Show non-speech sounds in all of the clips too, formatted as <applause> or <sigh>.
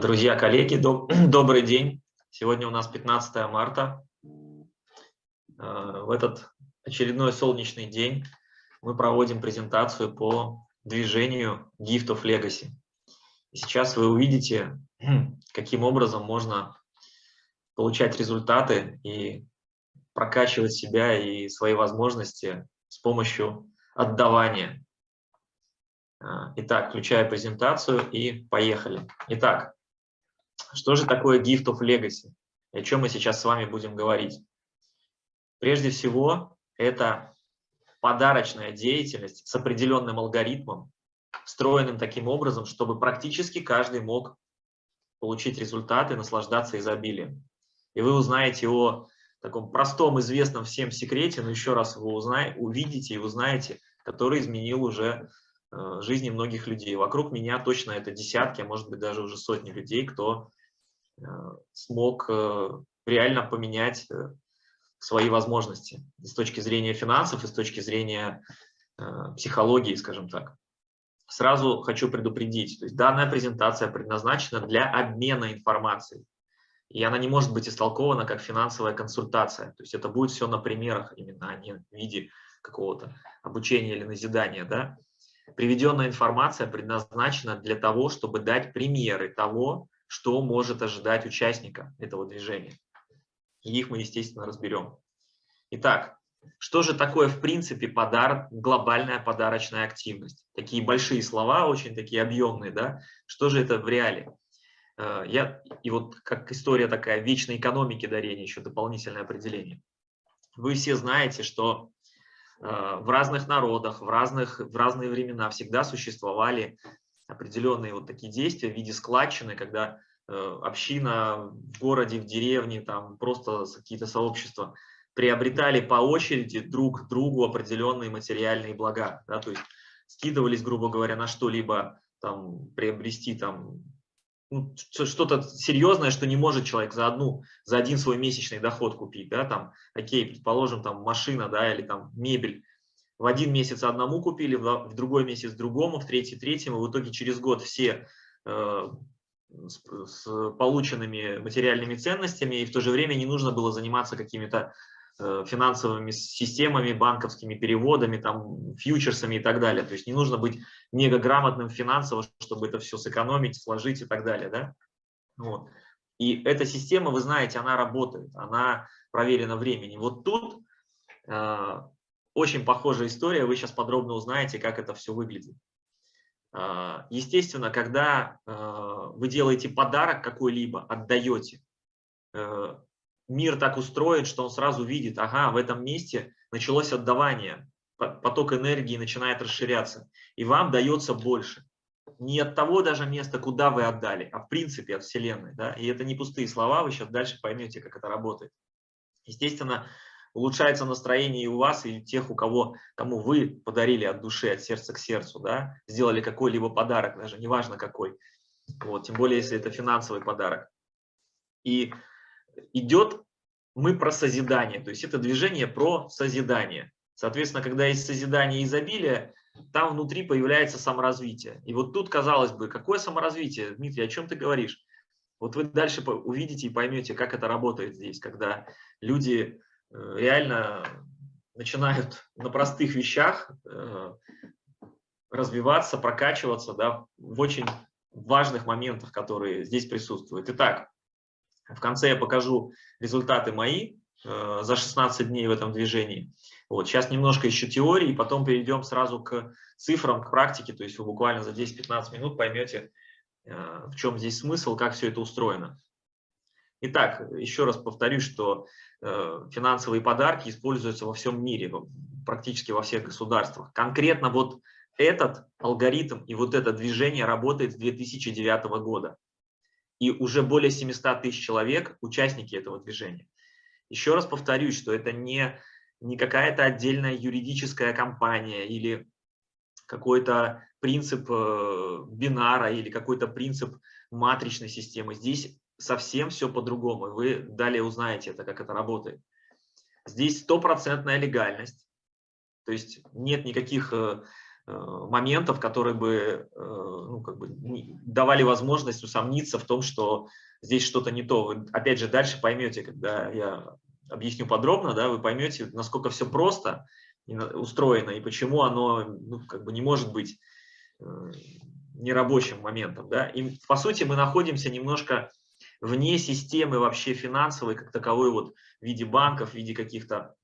Друзья, коллеги, доб <clears throat> добрый день. Сегодня у нас 15 марта. Э, в этот очередной солнечный день мы проводим презентацию по движению Gift of Legacy. Сейчас вы увидите, <clears throat> каким образом можно получать результаты и прокачивать себя и свои возможности с помощью отдавания. Э, итак, включаю презентацию и поехали. Итак, что же такое Gift of Legacy? О чем мы сейчас с вами будем говорить? Прежде всего, это подарочная деятельность с определенным алгоритмом, встроенным таким образом, чтобы практически каждый мог получить результаты, наслаждаться изобилием. И вы узнаете о таком простом, известном всем секрете, но еще раз вы узнаете, увидите и узнаете, который изменил уже жизни многих людей. Вокруг меня точно это десятки, а может быть даже уже сотни людей, кто э, смог э, реально поменять э, свои возможности с точки зрения финансов и с точки зрения э, психологии, скажем так. Сразу хочу предупредить, то есть данная презентация предназначена для обмена информацией и она не может быть истолкована как финансовая консультация. То есть это будет все на примерах именно, а не в виде какого-то обучения или назидания. Да? Приведенная информация предназначена для того, чтобы дать примеры того, что может ожидать участника этого движения. И их мы, естественно, разберем. Итак, что же такое, в принципе, подарок, глобальная подарочная активность? Такие большие слова, очень такие объемные, да? Что же это в реале? Э, я, и вот как история такая вечной экономики дарения, еще дополнительное определение. Вы все знаете, что в разных народах, в, разных, в разные времена всегда существовали определенные вот такие действия в виде складчины, когда э, община в городе, в деревне, там просто какие-то сообщества приобретали по очереди друг другу определенные материальные блага. Да, то есть скидывались, грубо говоря, на что-либо там приобрести там ну, что-то серьезное, что не может человек за одну, за один свой месячный доход купить, да, там, окей, предположим, там машина, да, или там мебель, в один месяц одному купили, в другой месяц другому, в третий третьему, в итоге через год все э, с, с полученными материальными ценностями, и в то же время не нужно было заниматься какими-то финансовыми системами, банковскими переводами, там, фьючерсами и так далее. То есть не нужно быть мега грамотным финансово, чтобы это все сэкономить, сложить и так далее. Да? Вот. И эта система, вы знаете, она работает, она проверена временем. Вот тут э, очень похожая история, вы сейчас подробно узнаете, как это все выглядит. Э, естественно, когда э, вы делаете подарок какой-либо, отдаете, э, мир так устроен, что он сразу видит, ага, в этом месте началось отдавание, поток энергии начинает расширяться, и вам дается больше. Не от того даже места, куда вы отдали, а в принципе от Вселенной. Да? И это не пустые слова, вы сейчас дальше поймете, как это работает. Естественно, улучшается настроение и у вас, и у тех, у кого, кому вы подарили от души, от сердца к сердцу, да? сделали какой-либо подарок, даже неважно какой. Вот, тем более, если это финансовый подарок. И идет мы про созидание, то есть это движение про созидание. Соответственно, когда есть созидание и изобилие, там внутри появляется саморазвитие. И вот тут, казалось бы, какое саморазвитие? Дмитрий, о чем ты говоришь? Вот вы дальше увидите и поймете, как это работает здесь, когда люди э, реально начинают на простых вещах э, развиваться, прокачиваться да, в очень важных моментах, которые здесь присутствуют. Итак, в конце я покажу результаты мои э, за 16 дней в этом движении. Вот, сейчас немножко еще теории, потом перейдем сразу к цифрам, к практике, то есть вы буквально за 10-15 минут поймете, э, в чем здесь смысл, как все это устроено. Итак, еще раз повторюсь, что э, финансовые подарки используются во всем мире, практически во всех государствах. Конкретно вот этот алгоритм и вот это движение работает с 2009 года и уже более 700 тысяч человек участники этого движения. Еще раз повторюсь, что это не, не какая-то отдельная юридическая компания или какой-то принцип э, бинара или какой-то принцип матричной системы. Здесь совсем все по-другому. Вы далее узнаете это, как это работает. Здесь стопроцентная легальность, то есть нет никаких э, моментов, которые бы, ну, как бы давали возможность усомниться в том, что здесь что-то не то. Вы, опять же, дальше поймете, когда я объясню подробно, да, вы поймете, насколько все просто устроено и почему оно ну, как бы не может быть э, нерабочим моментом. Да? И, по сути, мы находимся немножко вне системы вообще финансовой, как таковой, вот, в виде банков, в виде каких-то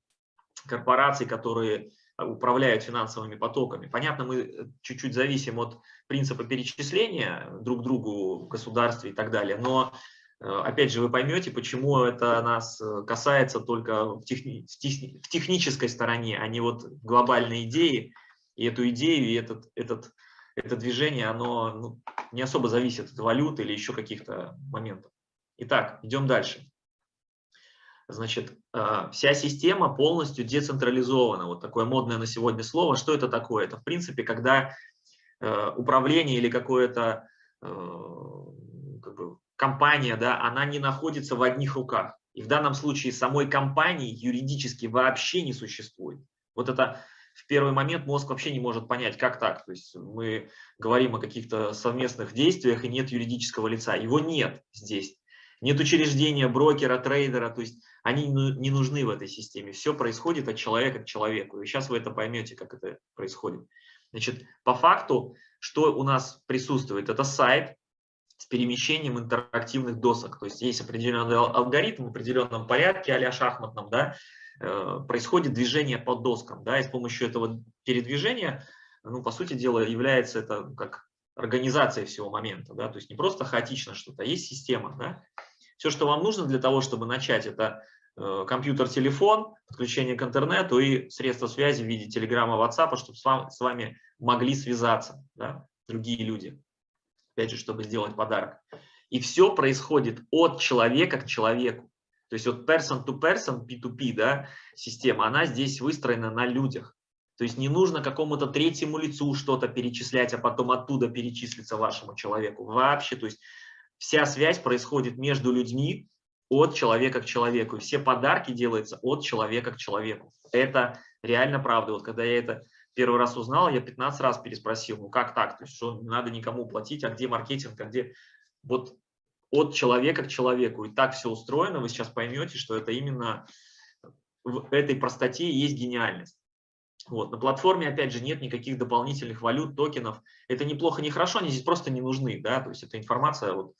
корпораций, которые управляют финансовыми потоками. Понятно, мы чуть-чуть зависим от принципа перечисления друг другу в государстве и так далее, но э, опять же вы поймете, почему это нас э, касается только в, техни в технической стороне, а не вот глобальной идеи. И эту идею, и этот, этот, это движение, оно ну, не особо зависит от валют или еще каких-то моментов. Итак, идем дальше. Значит, э, вся система полностью децентрализована. Вот такое модное на сегодня слово. Что это такое? Это, в принципе, когда э, управление или какое-то э, как бы, компания, да, она не находится в одних руках. И в данном случае самой компании юридически вообще не существует. Вот это в первый момент мозг вообще не может понять, как так. То есть мы говорим о каких-то совместных действиях, и нет юридического лица. Его нет здесь. Нет учреждения, брокера, трейдера. То есть они не нужны в этой системе. Все происходит от человека к человеку. И сейчас вы это поймете, как это происходит. Значит, по факту, что у нас присутствует? Это сайт с перемещением интерактивных досок. То есть есть определенный алгоритм в определенном порядке, а шахматном, да, э, происходит движение по доскам. Да, и с помощью этого передвижения, ну, по сути дела, является это как организация всего момента. Да, то есть не просто хаотично что-то, а есть система. Да. Все, что вам нужно для того, чтобы начать, это Э, компьютер, телефон, подключение к интернету и средства связи в виде телеграмма, WhatsApp, чтобы с вами могли связаться да, другие люди, опять же, чтобы сделать подарок. И все происходит от человека к человеку. То есть вот person to person, P2P, да, система, она здесь выстроена на людях. То есть не нужно какому-то третьему лицу что-то перечислять, а потом оттуда перечислиться вашему человеку. Вообще, то есть вся связь происходит между людьми, от человека к человеку. Все подарки делаются от человека к человеку. Это реально правда. Вот когда я это первый раз узнал, я 15 раз переспросил, ну как так? То есть что не надо никому платить, а где маркетинг, а где... Вот от человека к человеку. И так все устроено, вы сейчас поймете, что это именно в этой простоте есть гениальность. Вот. На платформе, опять же, нет никаких дополнительных валют, токенов. Это неплохо, не хорошо, они здесь просто не нужны. Да? То есть эта информация вот,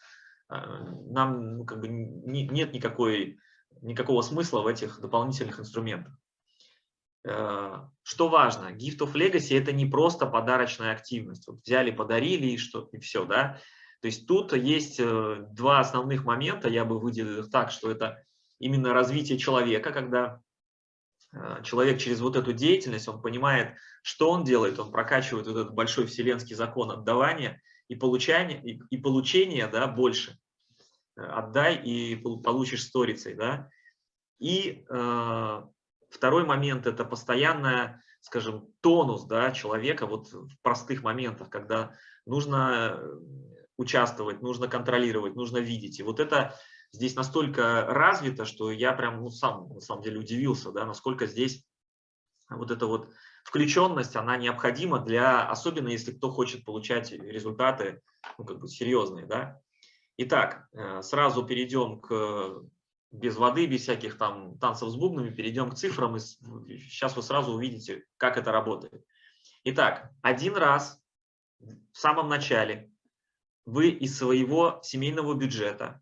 а, нам ну, как бы не, нет никакой, никакого смысла в этих дополнительных инструментах. Э, что важно, Gift of Legacy это не просто подарочная активность. Вот взяли, подарили и, что, и все. Да? То есть тут есть э, два основных момента, я бы выделил их так, что это именно развитие человека, когда э, человек через вот эту деятельность, он понимает, что он делает, он прокачивает вот этот большой вселенский закон отдавания – и получение, и, и получение да, больше. Э, отдай и получишь сторицей. Да? И э, второй момент – это постоянная, скажем, тонус да, человека вот в простых моментах, когда нужно э, участвовать, нужно контролировать, нужно видеть. И вот это здесь настолько развито, что я прям ну, сам на самом деле удивился, да, насколько здесь вот это вот включенность, она необходима для, особенно если кто хочет получать результаты ну, как бы серьезные. Да? Итак, э, сразу перейдем к, без воды, без всяких там танцев с бубнами, перейдем к цифрам, и сейчас вы сразу увидите, как это работает. Итак, один раз в самом начале вы из своего семейного бюджета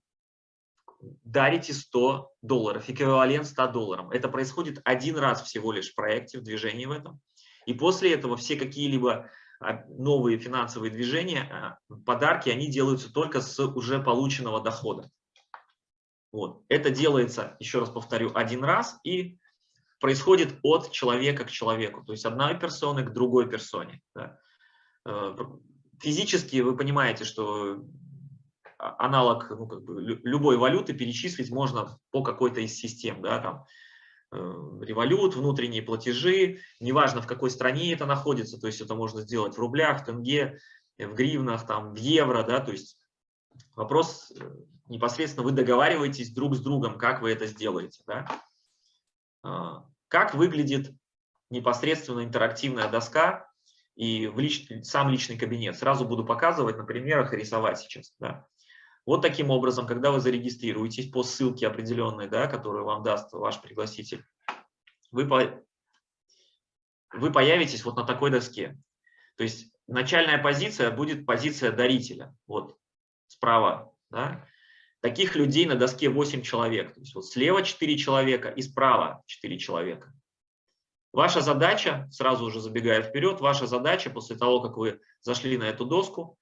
дарите 100 долларов, эквивалент 100 долларам. Это происходит один раз всего лишь в проекте, в движении в этом. И после этого все какие-либо а, новые финансовые движения, а, подарки, они делаются только с уже полученного дохода. Вот. Это делается, еще раз повторю, один раз и происходит от человека к человеку, то есть одной персоны к другой персоне. Да. Э, физически вы понимаете, что аналог ну, как бы, любой валюты перечислить можно по какой-то из систем. Да, там, Э, револют, внутренние платежи, неважно в какой стране это находится, то есть это можно сделать в рублях, в тенге, в гривнах, там, в евро, да, то есть вопрос э, непосредственно вы договариваетесь друг с другом, как вы это сделаете, да. А, как выглядит непосредственно интерактивная доска, и в лич, сам личный кабинет. Сразу буду показывать на примерах и рисовать сейчас. Да. Вот таким образом, когда вы зарегистрируетесь по ссылке определенной, да, которую вам даст ваш пригласитель, вы, по, вы появитесь вот на такой доске. То есть начальная позиция будет позиция дарителя. Вот справа. Да. Таких людей на доске 8 человек. То есть вот слева 4 человека и справа 4 человека. Ваша задача, сразу уже забегая вперед, ваша задача после того, как вы зашли на эту доску,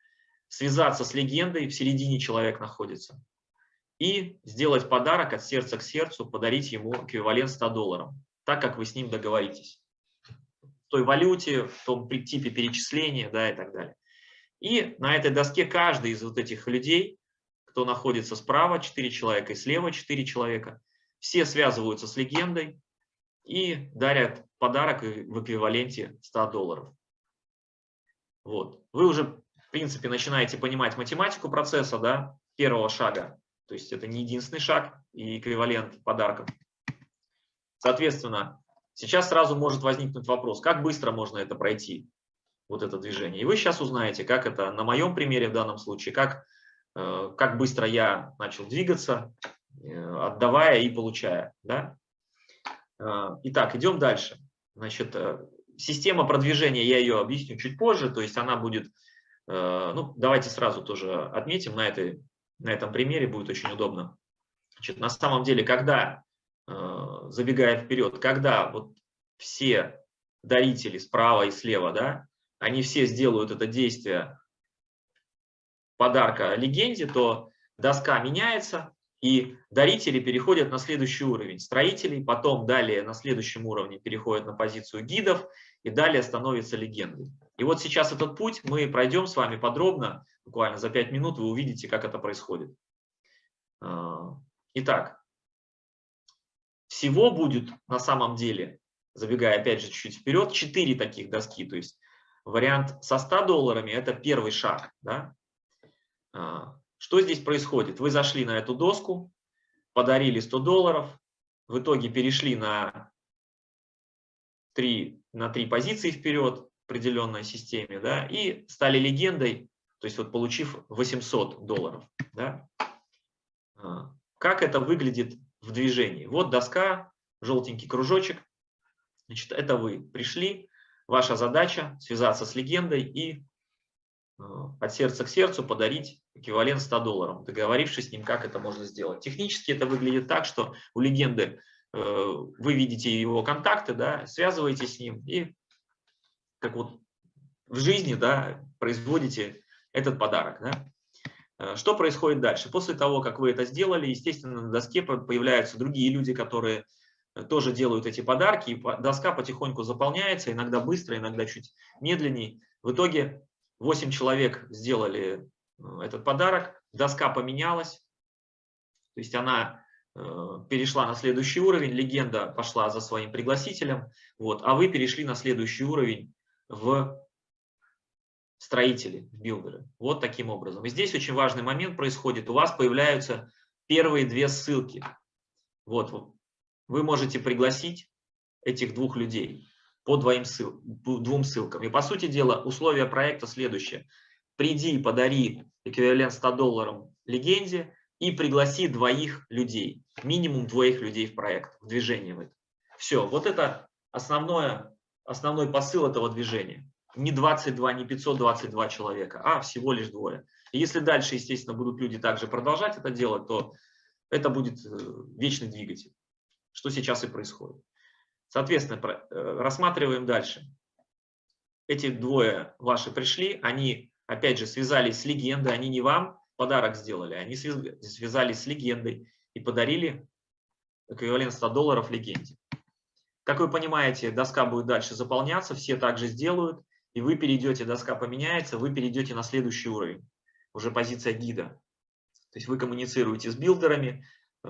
связаться с легендой, в середине человек находится, и сделать подарок от сердца к сердцу, подарить ему эквивалент 100 долларов, так как вы с ним договоритесь. В той валюте, в том типе перечисления да, и так далее. И на этой доске каждый из вот этих людей, кто находится справа, 4 человека, и слева 4 человека, все связываются с легендой и дарят подарок в эквиваленте 100 долларов. Вот. Вы уже в принципе, начинаете понимать математику процесса, да, первого шага. То есть это не единственный шаг и эквивалент подарков. Соответственно, сейчас сразу может возникнуть вопрос, как быстро можно это пройти, вот это движение. И вы сейчас узнаете, как это на моем примере в данном случае, как, э, как быстро я начал двигаться, э, отдавая и получая. Да? Э, итак, идем дальше. Значит, система продвижения, я ее объясню чуть позже, то есть она будет ну, давайте сразу тоже отметим, на, этой, на этом примере будет очень удобно. Значит, на самом деле, когда, э, забегая вперед, когда вот все дарители справа и слева, да, они все сделают это действие подарка легенде, то доска меняется, и дарители переходят на следующий уровень строителей, потом далее на следующем уровне переходят на позицию гидов, и далее становятся легендой. И вот сейчас этот путь мы пройдем с вами подробно, буквально за 5 минут вы увидите, как это происходит. А, итак, всего будет на самом деле, забегая опять же чуть-чуть вперед, 4 таких доски. То есть вариант со 100 долларами – это первый шаг. Да? А, что здесь происходит? Вы зашли на эту доску, подарили 100 долларов, в итоге перешли на 3, на 3 позиции вперед, определенной системе, да, и стали легендой, то есть вот получив 800 долларов. Да. А, как это выглядит в движении? Вот доска, желтенький кружочек, значит, это вы пришли, ваша задача связаться с легендой и а, от сердца к сердцу подарить эквивалент 100 долларов, договорившись с ним, как это можно сделать. Технически это выглядит так, что у легенды э, вы видите его контакты, да, связываетесь с ним и как вот в жизни да, производите этот подарок. Да? Э, что происходит дальше? После того, как вы это сделали, естественно, на доске появляются другие люди, которые э, тоже делают эти подарки, и доска потихоньку заполняется, иногда быстро, иногда чуть медленнее. В итоге 8 человек сделали э, этот подарок, доска поменялась, то есть она перешла на следующий уровень, легенда пошла за своим пригласителем, вот, а вы перешли на следующий уровень в строители, в билдеры. Вот таким образом. И здесь очень важный момент происходит. У вас появляются первые две ссылки. Вот, вы можете пригласить этих двух людей по двоим ссыл, двум ссылкам. И по сути дела условия проекта следующее. Приди и подари эквивалент 100 долларов легенде и пригласи двоих людей, минимум двоих людей в проект, в движение в это. Все, вот это основное основной посыл этого движения. Не 22, не 522 человека, а всего лишь двое. И если дальше, естественно, будут люди также продолжать это делать, то это будет э, вечный двигатель, что сейчас и происходит. Соответственно, э, рассматриваем дальше. Эти двое ваши пришли, они, опять же, связались с легендой, они не вам подарок сделали, они связались с легендой и подарили эквивалент 100 долларов легенде. Как вы понимаете, доска будет дальше заполняться, все также сделают, и вы перейдете, доска поменяется, вы перейдете на следующий уровень, уже позиция гида. То есть вы коммуницируете с билдерами, э,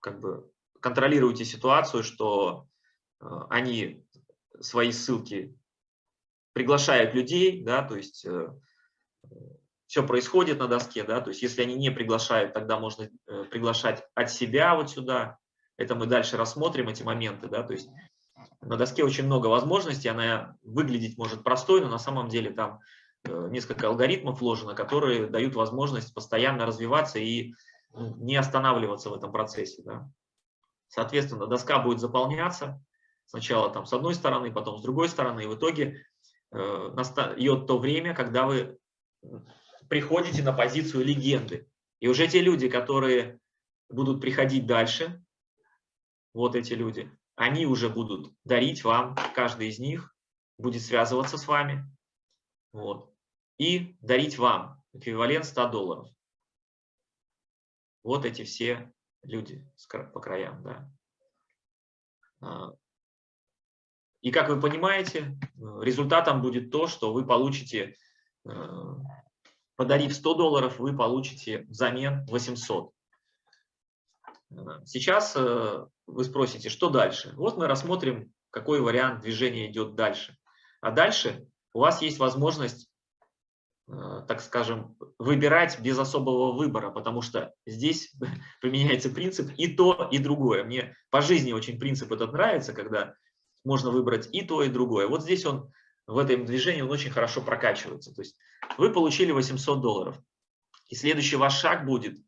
как бы контролируете ситуацию, что э, они свои ссылки приглашают людей, да, то есть э, все происходит на доске, да, то есть если они не приглашают, тогда можно приглашать от себя вот сюда, это мы дальше рассмотрим, эти моменты. Да? То есть На доске очень много возможностей, она выглядеть может простой, но на самом деле там э, несколько алгоритмов вложено, которые дают возможность постоянно развиваться и ну, не останавливаться в этом процессе. Да. Соответственно, доска будет заполняться сначала там с одной стороны, потом с другой стороны, и в итоге э, настает то время, когда вы приходите на позицию легенды. И уже те люди, которые будут приходить дальше, вот эти люди, они уже будут дарить вам, каждый из них будет связываться с вами, вот, и дарить вам эквивалент 100 долларов. Вот эти все люди по краям, да. А, и как вы понимаете, результатом будет то, что вы получите, э, подарив 100 долларов, вы получите взамен 800. Сейчас э, вы спросите, что дальше? Вот мы рассмотрим, какой вариант движения идет дальше. А дальше у вас есть возможность, э, так скажем, выбирать без особого выбора, потому что здесь <laughs> применяется принцип и то, и другое. Мне по жизни очень принцип этот нравится, когда можно выбрать и то, и другое. Вот здесь он в этом движении он очень хорошо прокачивается. То есть вы получили 800 долларов. И следующий ваш шаг будет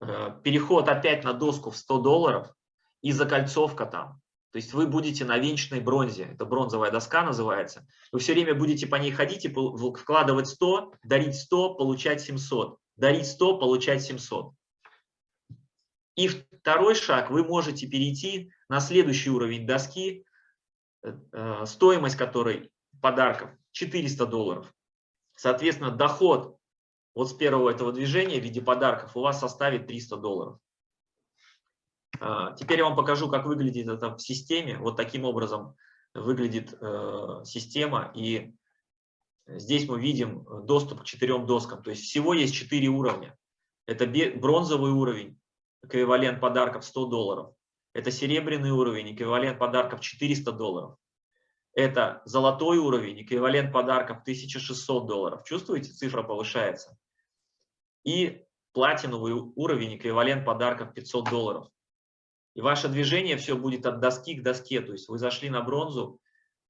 переход опять на доску в 100 долларов и закольцовка там. То есть вы будете на венчной бронзе, это бронзовая доска называется. Вы все время будете по ней ходить и вкладывать 100, дарить 100, получать 700. Дарить 100, получать 700. И второй шаг, вы можете перейти на следующий уровень доски, э, э, стоимость которой подарков 400 долларов. Соответственно, доход вот с первого этого движения в виде подарков у вас составит 300 долларов. А, теперь я вам покажу, как выглядит это в системе. Вот таким образом выглядит э, система. И здесь мы видим доступ к четырем доскам. То есть всего есть четыре уровня. Это бронзовый уровень, эквивалент подарков 100 долларов. Это серебряный уровень, эквивалент подарков 400 долларов. Это золотой уровень, эквивалент подарков 1600 долларов. Чувствуете, цифра повышается и платиновый уровень, эквивалент подарков 500 долларов. И ваше движение все будет от доски к доске, то есть вы зашли на бронзу,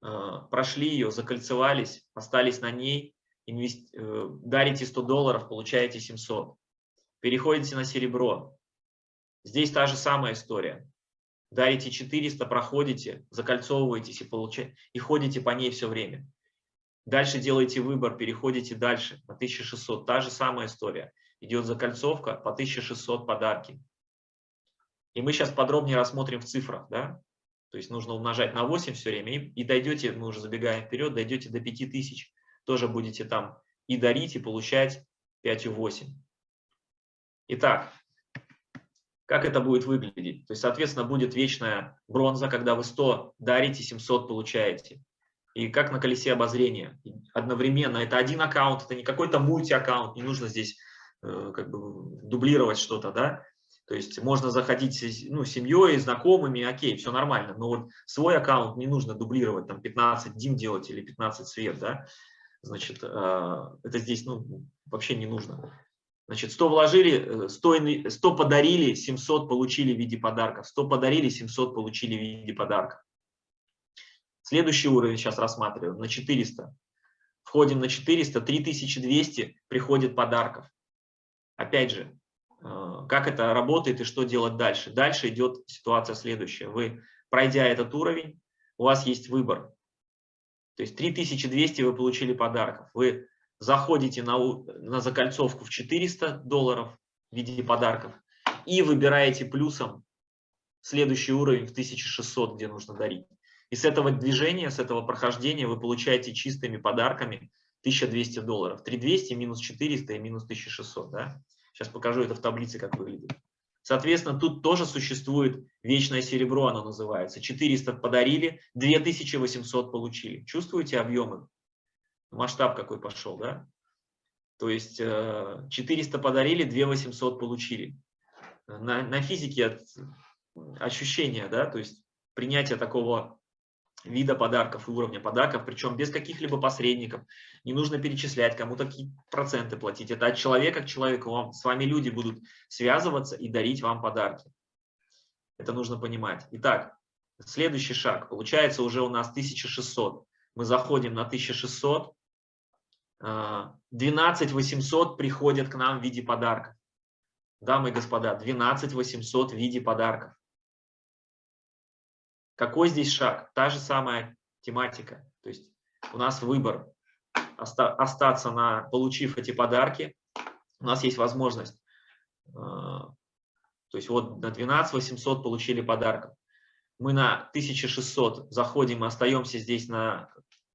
э, прошли ее, закольцевались, остались на ней, инвест... Э, дарите 100 долларов, получаете 700. Переходите на серебро. Здесь та же самая история. Дарите 400, проходите, закольцовываетесь и, получаете, и ходите по ней все время. Дальше делаете выбор, переходите дальше на 1600. Та же самая история. Идет закольцовка по 1600 подарки. И мы сейчас подробнее рассмотрим в цифрах. Да? То есть нужно умножать на 8 все время. И, и дойдете, мы уже забегаем вперед, дойдете до 5000. Тоже будете там и дарить, и получать 5,8. Итак, как это будет выглядеть? То есть, соответственно, будет вечная бронза, когда вы 100 дарите, 700 получаете и как на колесе обозрения. Одновременно это один аккаунт, это не какой-то мульти-аккаунт, не нужно здесь как бы дублировать что-то, да. То есть можно заходить ну, семьей, знакомыми, окей, все нормально, но вот свой аккаунт не нужно дублировать, там 15 дим делать или 15 свет, да. Значит, э, это здесь ну, вообще не нужно. Значит, 100 вложили, 100, 100 подарили, 700 получили в виде подарков. 100 подарили, 700 получили в виде подарков. Следующий уровень сейчас рассматриваем на 400. Входим на 400, 3200 приходит подарков. Опять же, э, как это работает и что делать дальше. Дальше идет ситуация следующая. Вы, пройдя этот уровень, у вас есть выбор. То есть 3200 вы получили подарков. Вы заходите на, на закольцовку в 400 долларов в виде подарков и выбираете плюсом следующий уровень в 1600, где нужно дарить. И с этого движения, с этого прохождения вы получаете чистыми подарками 1200 долларов. 3200 минус 400 и минус 1600. Да? Сейчас покажу это в таблице, как выглядит. Соответственно, тут тоже существует вечное серебро, оно называется. 400 подарили, 2800 получили. Чувствуете объемы? Масштаб какой пошел, да? То есть 400 э, подарили, 2800 получили. На, на физике ощущения, да, то есть принятие такого вида подарков и уровня подарков, причем без каких-либо посредников. Не нужно перечислять, кому-то какие проценты платить. Это от человека к человеку. Вам, с вами люди будут связываться и дарить вам подарки. Это нужно понимать. Итак, Следующий шаг. Получается уже у нас 1600. Мы заходим на 1600. 12 800 приходят к нам в виде подарков. Дамы и господа, 12 800 в виде подарков. Какой здесь шаг? Та же самая тематика. То есть у нас выбор остаться на, получив эти подарки. У нас есть возможность, э, то есть вот на 12 800 получили подарков. Мы на 1600 заходим и остаемся здесь на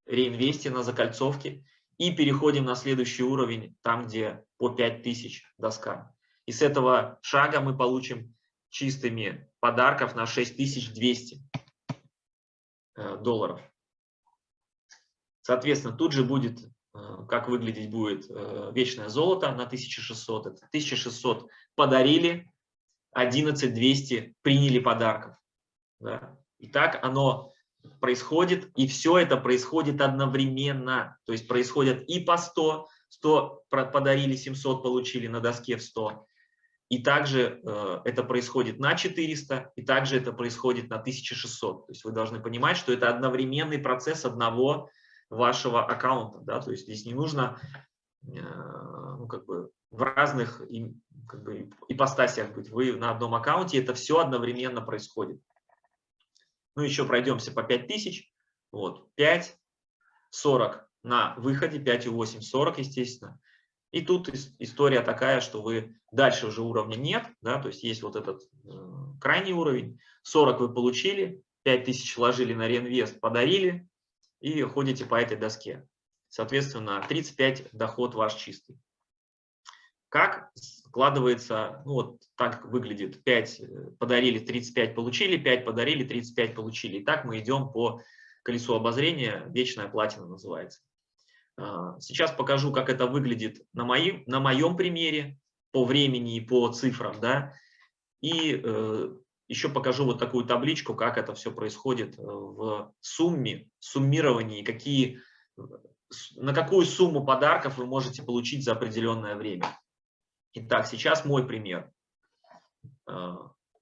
реинвесте, на закольцовке и переходим на следующий уровень, там где по 5000 доска. И с этого шага мы получим чистыми подарков на 6200 э, долларов. Соответственно, тут же будет, э, как выглядеть будет э, вечное золото на 1600. Это 1600 подарили, 11200 приняли подарков. Да. И так оно происходит, и все это происходит одновременно. То есть происходят и по 100, 100 подарили, 700 получили на доске в 100. И также э, это происходит на 400, и также это происходит на 1600. То есть вы должны понимать, что это одновременный процесс одного вашего аккаунта. Да? То есть здесь не нужно э, ну, как бы в разных как бы, ипостасях быть. Вы на одном аккаунте, это все одновременно происходит. Ну, еще пройдемся по 5000. Вот, 5, 40 на выходе, 5,8, 40, естественно. И тут история такая, что вы дальше уже уровня нет, да, то есть есть вот этот э, крайний уровень, 40 вы получили, 5000 вложили на реинвест, подарили и ходите по этой доске. Соответственно, 35 доход ваш чистый. Как складывается, ну вот так выглядит, 5 э, подарили, 35 получили, 5 подарили, 35 получили. И так мы идем по колесу обозрения, вечная платина называется. А, сейчас покажу, как это выглядит на, мои, на моем примере, по времени и по цифрам. Да? И э, еще покажу вот такую табличку, как это все происходит э, в сумме, суммировании, какие, на какую сумму подарков вы можете получить за определенное время. Итак, сейчас мой пример. Э,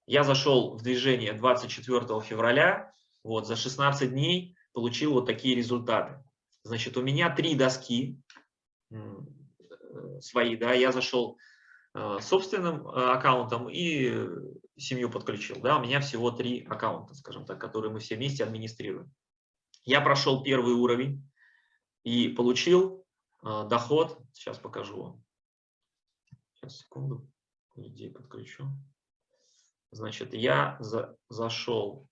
я зашел в движение 24 февраля, вот, за 16 дней получил вот такие результаты. Значит, у меня три доски э, свои, да, я зашел э, собственным аккаунтом и семью подключил, да, у меня всего три аккаунта, скажем так, которые мы все вместе администрируем. Я прошел первый уровень и получил доход, сейчас покажу вам, Сейчас, секунду, людей подключу. Значит, я за, зашел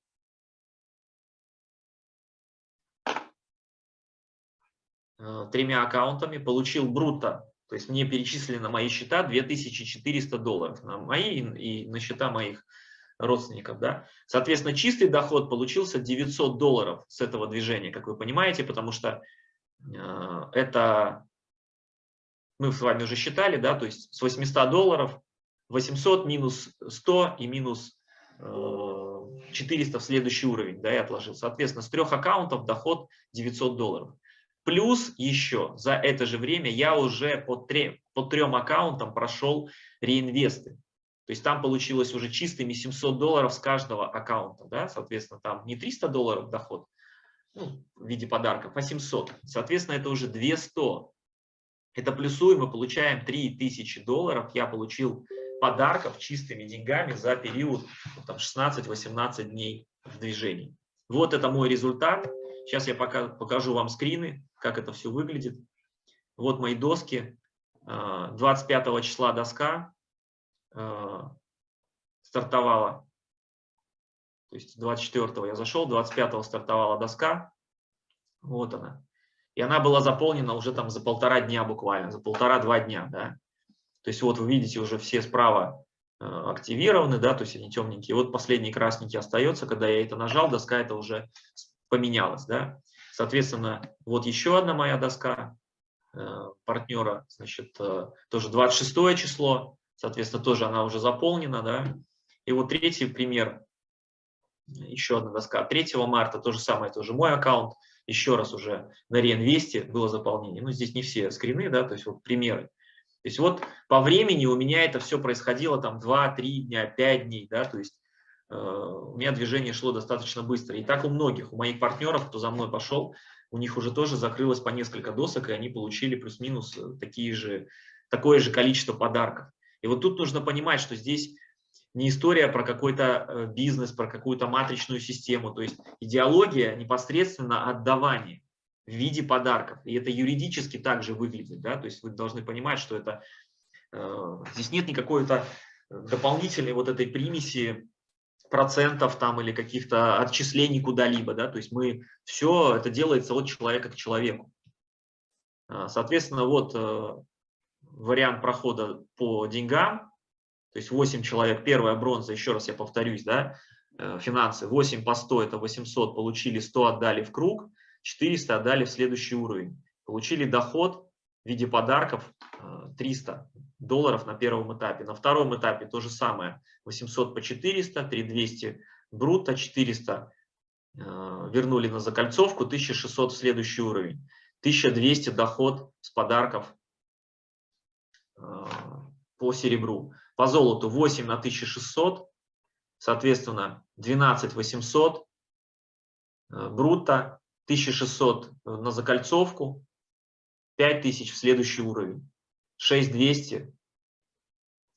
тремя аккаунтами, получил бруто, то есть мне перечислили на мои счета 2400 долларов, на мои и на счета моих родственников. Да? Соответственно, чистый доход получился 900 долларов с этого движения, как вы понимаете, потому что э, это мы с вами уже считали, да, то есть с 800 долларов 800 минус 100 и минус 400 в следующий уровень, да, я отложил. Соответственно, с трех аккаунтов доход 900 долларов. Плюс еще за это же время я уже по, три, по трем аккаунтам прошел реинвесты. То есть там получилось уже чистыми 700 долларов с каждого аккаунта. Да? Соответственно, там не 300 долларов доход ну, в виде подарков, а 700. Соответственно, это уже 200 это плюсуем, мы получаем 3000 долларов. Я получил подарков чистыми деньгами за период ну, 16-18 дней в движении. Вот это мой результат. Сейчас я пока покажу вам скрины, как это все выглядит. Вот мои доски. 25 а, числа доска а, стартовала. То есть 24 я зашел, 25 стартовала доска. Вот она. И она была заполнена уже там за полтора дня буквально, за полтора-два дня, да. То есть вот вы видите уже все справа э, активированы, да, то есть они темненькие. Вот последний красненький остается, когда я это нажал, доска это уже поменялась, да. Соответственно, вот еще одна моя доска э, партнера, значит, э, тоже 26 число, соответственно, тоже она уже заполнена, да. И вот третий пример, еще одна доска, 3 марта, то же самое, тоже мой аккаунт, еще раз уже на реинвесте было заполнение. Ну, здесь не все скрины, да, то есть вот примеры. То есть вот по времени у меня это все происходило там 2-3 дня, 5 дней, да, то есть у меня движение шло достаточно быстро. И так у многих, у моих партнеров, кто за мной пошел, у них уже тоже закрылось по несколько досок, и они получили плюс-минус такие же, такое же количество подарков. И вот тут нужно понимать, что здесь не история про какой-то э, бизнес, про какую-то матричную систему. То есть идеология непосредственно отдавание в виде подарков. И это юридически также выглядит. Да? То есть вы должны понимать, что это э, здесь нет никакой-то дополнительной вот этой примеси процентов там или каких-то отчислений куда-либо. Да? То есть мы все это делается от человека к человеку. Э, соответственно, вот вариант прохода по деньгам то есть 8 человек, первая бронза, еще раз я повторюсь, да, э, финансы, 8 по 100 это 800, получили 100, отдали в круг, 400 отдали в следующий уровень. Получили доход в виде подарков 300 э, долларов на первом этапе. На втором этапе то же самое, 800 по 400, 3200 брутто, 400 э, вернули на закольцовку, 1600 в следующий уровень. 1200 доход с подарков по серебру. По золоту 8 на 1600, соответственно 12 800 э, брутто, 1600 на закольцовку, 5000 в следующий уровень, 6200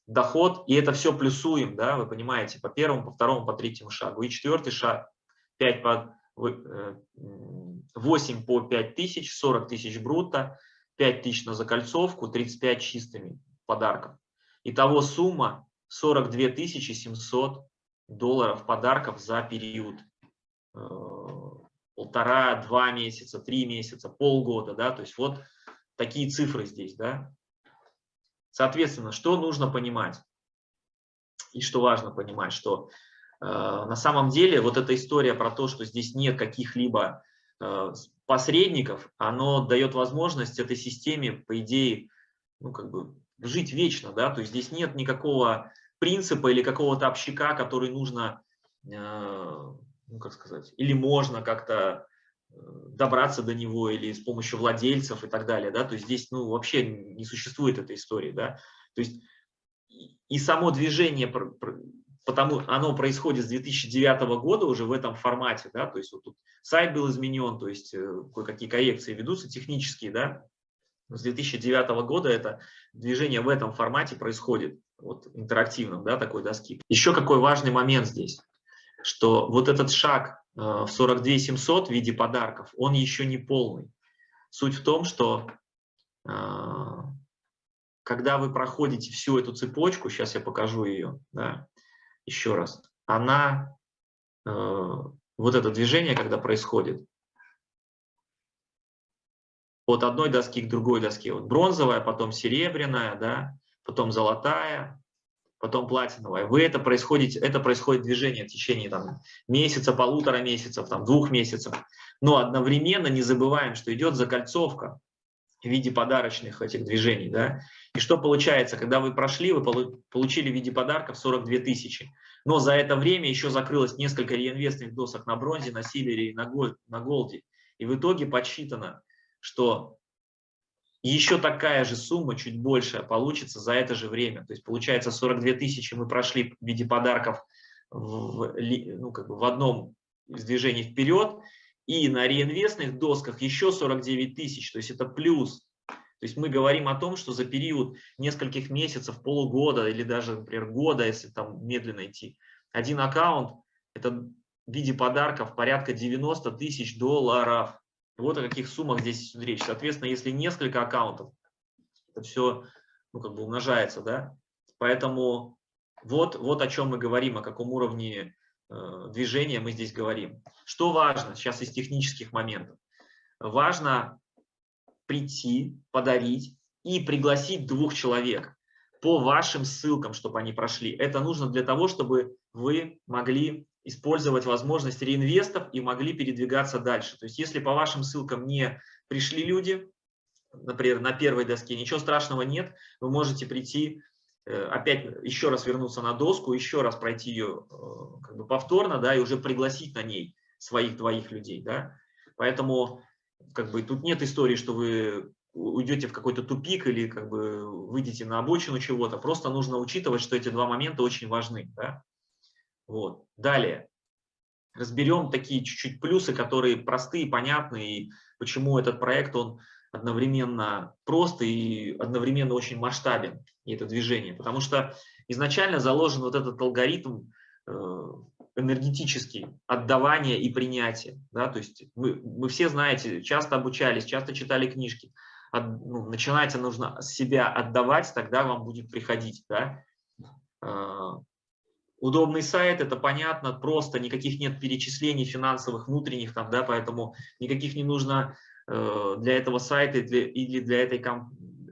доход, и это все плюсуем, да, вы понимаете, по первому, по второму, по третьему шагу. И четвертый шаг 5 по, 8 э, по 5 тысяч, 40 тысяч брутто, 5 тысяч на закольцовку, 35 чистыми подарков. Итого сумма 42 700 долларов подарков за период э, полтора-два месяца, три месяца, полгода, да, то есть вот такие цифры здесь, да. Соответственно, что нужно понимать? И что важно понимать, что э, на самом деле вот эта история про то, что здесь нет каких-либо э, посредников, оно дает возможность этой системе, по идее, ну как бы жить вечно, да, то есть здесь нет никакого принципа или какого-то общака, который нужно, э, ну, как сказать, или можно как-то добраться до него или с помощью владельцев и так далее, да, то есть здесь, ну, вообще не существует этой истории, да, то есть и само движение, потому оно происходит с 2009 года уже в этом формате, да, то есть вот тут сайт был изменен, то есть э, кое-какие коррекции ведутся технические, да, с 2009 года это движение в этом формате происходит, вот интерактивном, да, такой доски. Еще какой важный момент здесь, что вот этот шаг в 42 700 в виде подарков, он еще не полный. Суть в том, что э, когда вы проходите всю эту цепочку, сейчас я покажу ее, да, еще раз, она, э, вот это движение, когда происходит, от одной доски к другой доске. Вот бронзовая, потом серебряная, да, потом золотая, потом платиновая. Вы это происходит, это происходит движение в течение там, месяца, полутора месяцев, там, двух месяцев. Но одновременно не забываем, что идет закольцовка в виде подарочных этих движений. Да? И что получается, когда вы прошли, вы получили в виде подарков 42 тысячи. Но за это время еще закрылось несколько реинвестных досок на бронзе, на силере и на, на голде. И в итоге подсчитано что еще такая же сумма, чуть большая, получится за это же время. То есть получается 42 тысячи мы прошли в виде подарков в, ну, как бы в одном из движений вперед, и на реинвестных досках еще 49 тысяч, то есть это плюс. То есть мы говорим о том, что за период нескольких месяцев, полугода или даже, например, года, если там медленно идти, один аккаунт – это в виде подарков порядка 90 тысяч долларов. Вот о каких суммах здесь идет речь. Соответственно, если несколько аккаунтов, это все ну, как бы умножается, да. Поэтому вот, вот о чем мы говорим, о каком уровне э, движения мы здесь говорим. Что важно сейчас из технических моментов? Важно прийти, подарить и пригласить двух человек по вашим ссылкам, чтобы они прошли. Это нужно для того, чтобы вы могли использовать возможность реинвестов и могли передвигаться дальше. То есть если по вашим ссылкам не пришли люди, например, на первой доске, ничего страшного нет, вы можете прийти, э, опять еще раз вернуться на доску, еще раз пройти ее э, как бы повторно, да, и уже пригласить на ней своих двоих людей, да. Поэтому как бы тут нет истории, что вы уйдете в какой-то тупик или как бы выйдете на обочину чего-то. Просто нужно учитывать, что эти два момента очень важны. Да? Вот. Далее. Разберем такие чуть-чуть плюсы, которые простые, понятные, и почему этот проект, он одновременно прост и одновременно очень масштабен, и это движение. Потому что изначально заложен вот этот алгоритм э, энергетический, отдавания и принятия. Да? То есть вы, вы все знаете, часто обучались, часто читали книжки. От, ну, начинать нужно себя отдавать, тогда вам будет приходить. Да? Удобный сайт, это понятно, просто никаких нет перечислений финансовых, внутренних, там, да, поэтому никаких не нужно Э, для этого сайта или для, этой,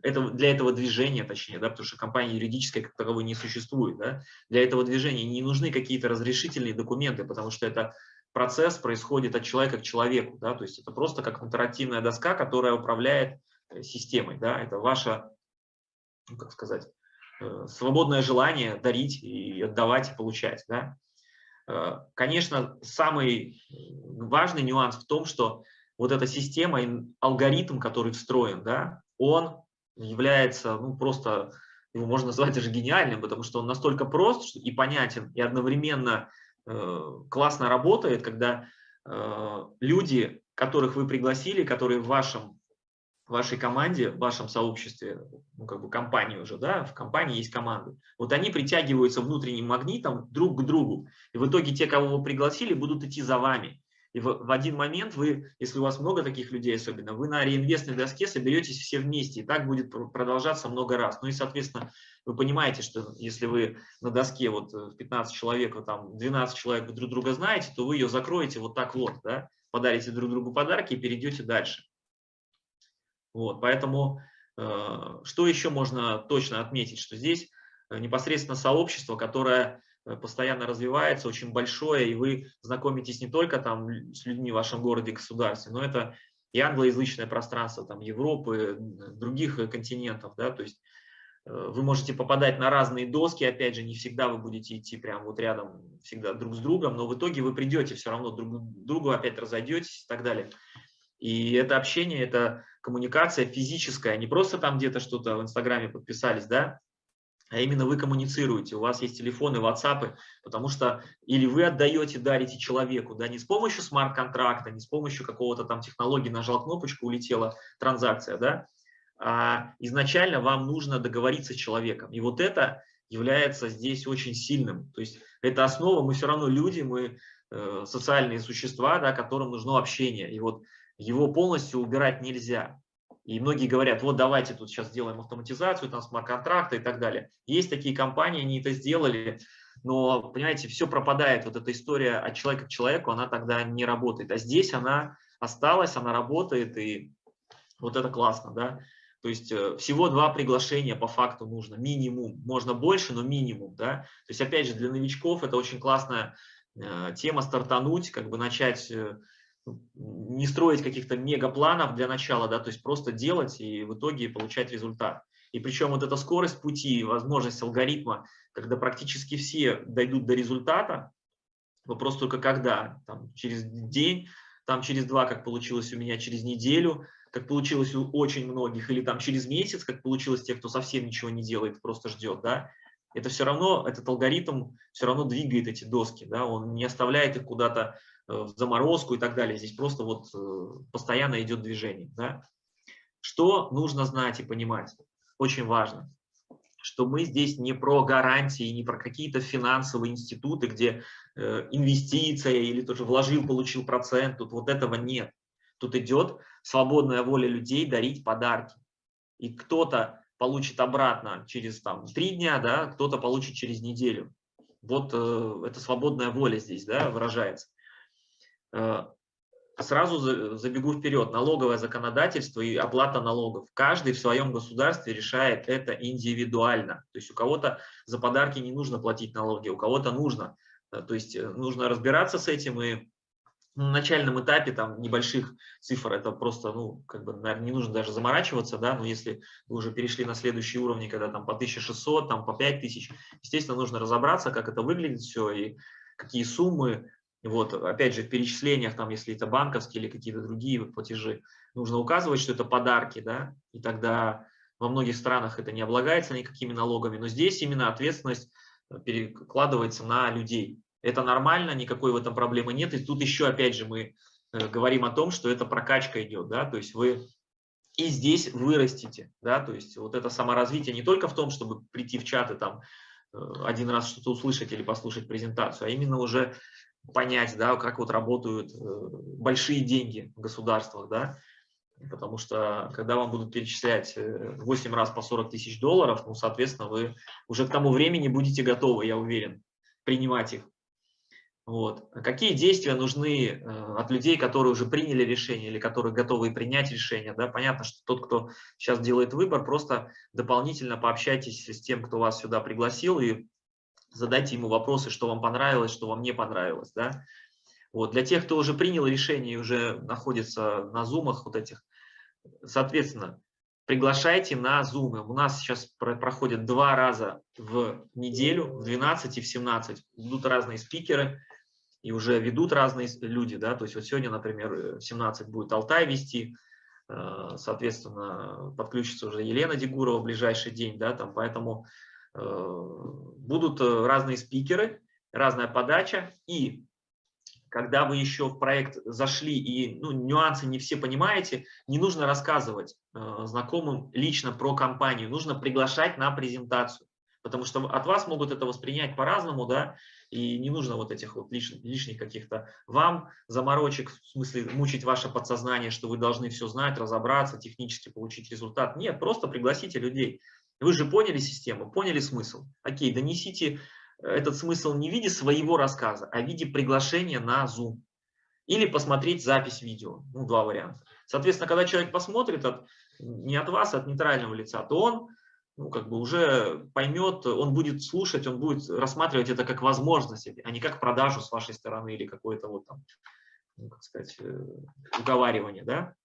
этого, для этого движения, точнее, да, потому что компания юридическая как таковой не существует. Да, для этого движения не нужны какие-то разрешительные документы, потому что это процесс происходит от человека к человеку. Да, то есть это просто как интерактивная доска, которая управляет э, системой. Да, это ваше, ну, как сказать, свободное желание дарить и отдавать, и получать. Да. Конечно, самый важный нюанс в том, что вот эта система, алгоритм, который встроен, да, он является, ну, просто, его можно назвать даже гениальным, потому что он настолько прост и понятен, и одновременно э, классно работает, когда э, люди, которых вы пригласили, которые в вашем вашей команде, в вашем сообществе, ну, как бы компании уже, да, в компании есть команды. Вот они притягиваются внутренним магнитом друг к другу. И в итоге те, кого вы пригласили, будут идти за вами. И в, в один момент вы, если у вас много таких людей особенно, вы на реинвестной доске соберетесь все вместе, и так будет продолжаться много раз. Ну и, соответственно, вы понимаете, что если вы на доске вот 15 э, человек, вот там 12 человек друг друга знаете, то вы ее закроете вот так вот, да, подарите друг другу подарки и перейдете дальше. Вот, поэтому э, что еще можно точно отметить, что здесь э, непосредственно сообщество, которое Э, постоянно развивается, очень большое, и вы знакомитесь не только там с людьми в вашем городе, государстве, но это и англоязычное пространство там, Европы, других континентов. Да, то есть вы можете попадать на разные доски, опять же, не всегда вы будете идти прямо вот рядом всегда друг с другом, но в итоге вы придете все равно друг к другу, опять разойдетесь и так далее. И это общение, это коммуникация физическая, не просто там где-то что-то в Инстаграме подписались, да, а именно вы коммуницируете, у вас есть телефоны, WhatsApp, потому что или вы отдаете, дарите человеку, да, не с помощью смарт-контракта, не с помощью какого-то там технологии, нажал кнопочку, улетела транзакция, да, а изначально вам нужно договориться с человеком. И вот это является здесь очень сильным. То есть это основа, мы все равно люди, мы э, социальные существа, да, которым нужно общение. И вот его полностью убирать нельзя. И многие говорят, вот давайте тут сейчас сделаем автоматизацию, там смарт-контракты и так далее. Есть такие компании, они это сделали, но, понимаете, все пропадает. Вот эта история от человека к человеку, она тогда не работает. А здесь она осталась, она работает, и вот это классно, да. То есть э, всего два приглашения по факту нужно, минимум. Можно больше, но минимум, да. То есть, опять же, для новичков это очень классная э, тема стартануть, как бы начать э, не строить каких-то мегапланов для начала, да, то есть просто делать и в итоге получать результат. И причем вот эта скорость пути, возможность алгоритма, когда практически все дойдут до результата, вопрос только когда, там, через день, там через два, как получилось у меня, через неделю, как получилось у очень многих, или там через месяц, как получилось тех, кто совсем ничего не делает, просто ждет, да, это все равно, этот алгоритм все равно двигает эти доски, да, он не оставляет их куда-то в заморозку и так далее. Здесь просто вот э, постоянно идет движение. Да? Что нужно знать и понимать? Очень важно, что мы здесь не про гарантии, не про какие-то финансовые институты, где э, инвестиция или тоже вложил, получил процент. Тут вот этого нет. Тут идет свободная воля людей дарить подарки. И кто-то получит обратно через там, три дня, да, кто-то получит через неделю. Вот э, это свободная воля здесь да, выражается. Э, сразу забегу вперед. Налоговое законодательство и оплата налогов. Каждый в своем государстве решает это индивидуально. То есть у кого-то за подарки не нужно платить налоги, у кого-то нужно. Э, то есть э, нужно разбираться с этим и на начальном этапе там небольших цифр это просто, ну, как бы, наверное, не нужно даже заморачиваться, да, но если вы уже перешли на следующий уровень, когда там по 1600, там по 5000, естественно, нужно разобраться, как это выглядит все и какие суммы, вот, опять же, в перечислениях, там, если это банковские или какие-то другие платежи, нужно указывать, что это подарки, да, и тогда во многих странах это не облагается никакими налогами, но здесь именно ответственность э, перекладывается на людей. Это нормально, никакой в этом проблемы нет. И тут еще, опять же, мы э, говорим о том, что это прокачка идет, да, то есть вы и здесь вырастите, да, то есть вот это саморазвитие не только в том, чтобы прийти в чат и там э, один раз что-то услышать или послушать презентацию, а именно уже понять, да, как вот работают большие деньги в государствах, да, потому что когда вам будут перечислять 8 раз по 40 тысяч долларов, ну, соответственно, вы уже к тому времени будете готовы, я уверен, принимать их. Вот. Какие действия нужны э, от людей, которые уже приняли решение или которые готовы принять решение? Да? Понятно, что тот, кто сейчас делает выбор, просто дополнительно пообщайтесь с тем, кто вас сюда пригласил, и задайте ему вопросы, что вам понравилось, что вам не понравилось. Да? Вот. Для тех, кто уже принял решение и уже находится на зумах вот этих, соответственно, приглашайте на Zoom. У нас сейчас проходит два раза в неделю, в 12 и в 17. Будут разные спикеры и уже ведут разные люди. Да? То есть вот сегодня, например, в 17 будет Алтай вести, э, соответственно, подключится уже Елена Дегурова в ближайший день. Да? Там, поэтому э, будут э, разные спикеры, разная подача. И когда вы еще в проект зашли и ну, нюансы не все понимаете, не нужно рассказывать э, знакомым лично про компанию, нужно приглашать на презентацию, потому что от вас могут это воспринять по-разному, да, и не нужно вот этих вот лишних, лишних каких-то вам заморочек, в смысле мучить ваше подсознание, что вы должны все знать, разобраться, технически получить результат. Нет, просто пригласите людей. Вы же поняли систему, поняли смысл. Окей, донесите этот смысл не в виде своего рассказа, а в виде приглашения на Zoom. Или посмотреть запись видео. Ну, два варианта. Соответственно, когда человек посмотрит от, не от вас, а от нейтрального лица, то он ну, как бы уже поймет, он будет слушать, он будет рассматривать это как возможность, а не как продажу с вашей стороны или какое-то вот там, ну, как сказать, э, уговаривание, да.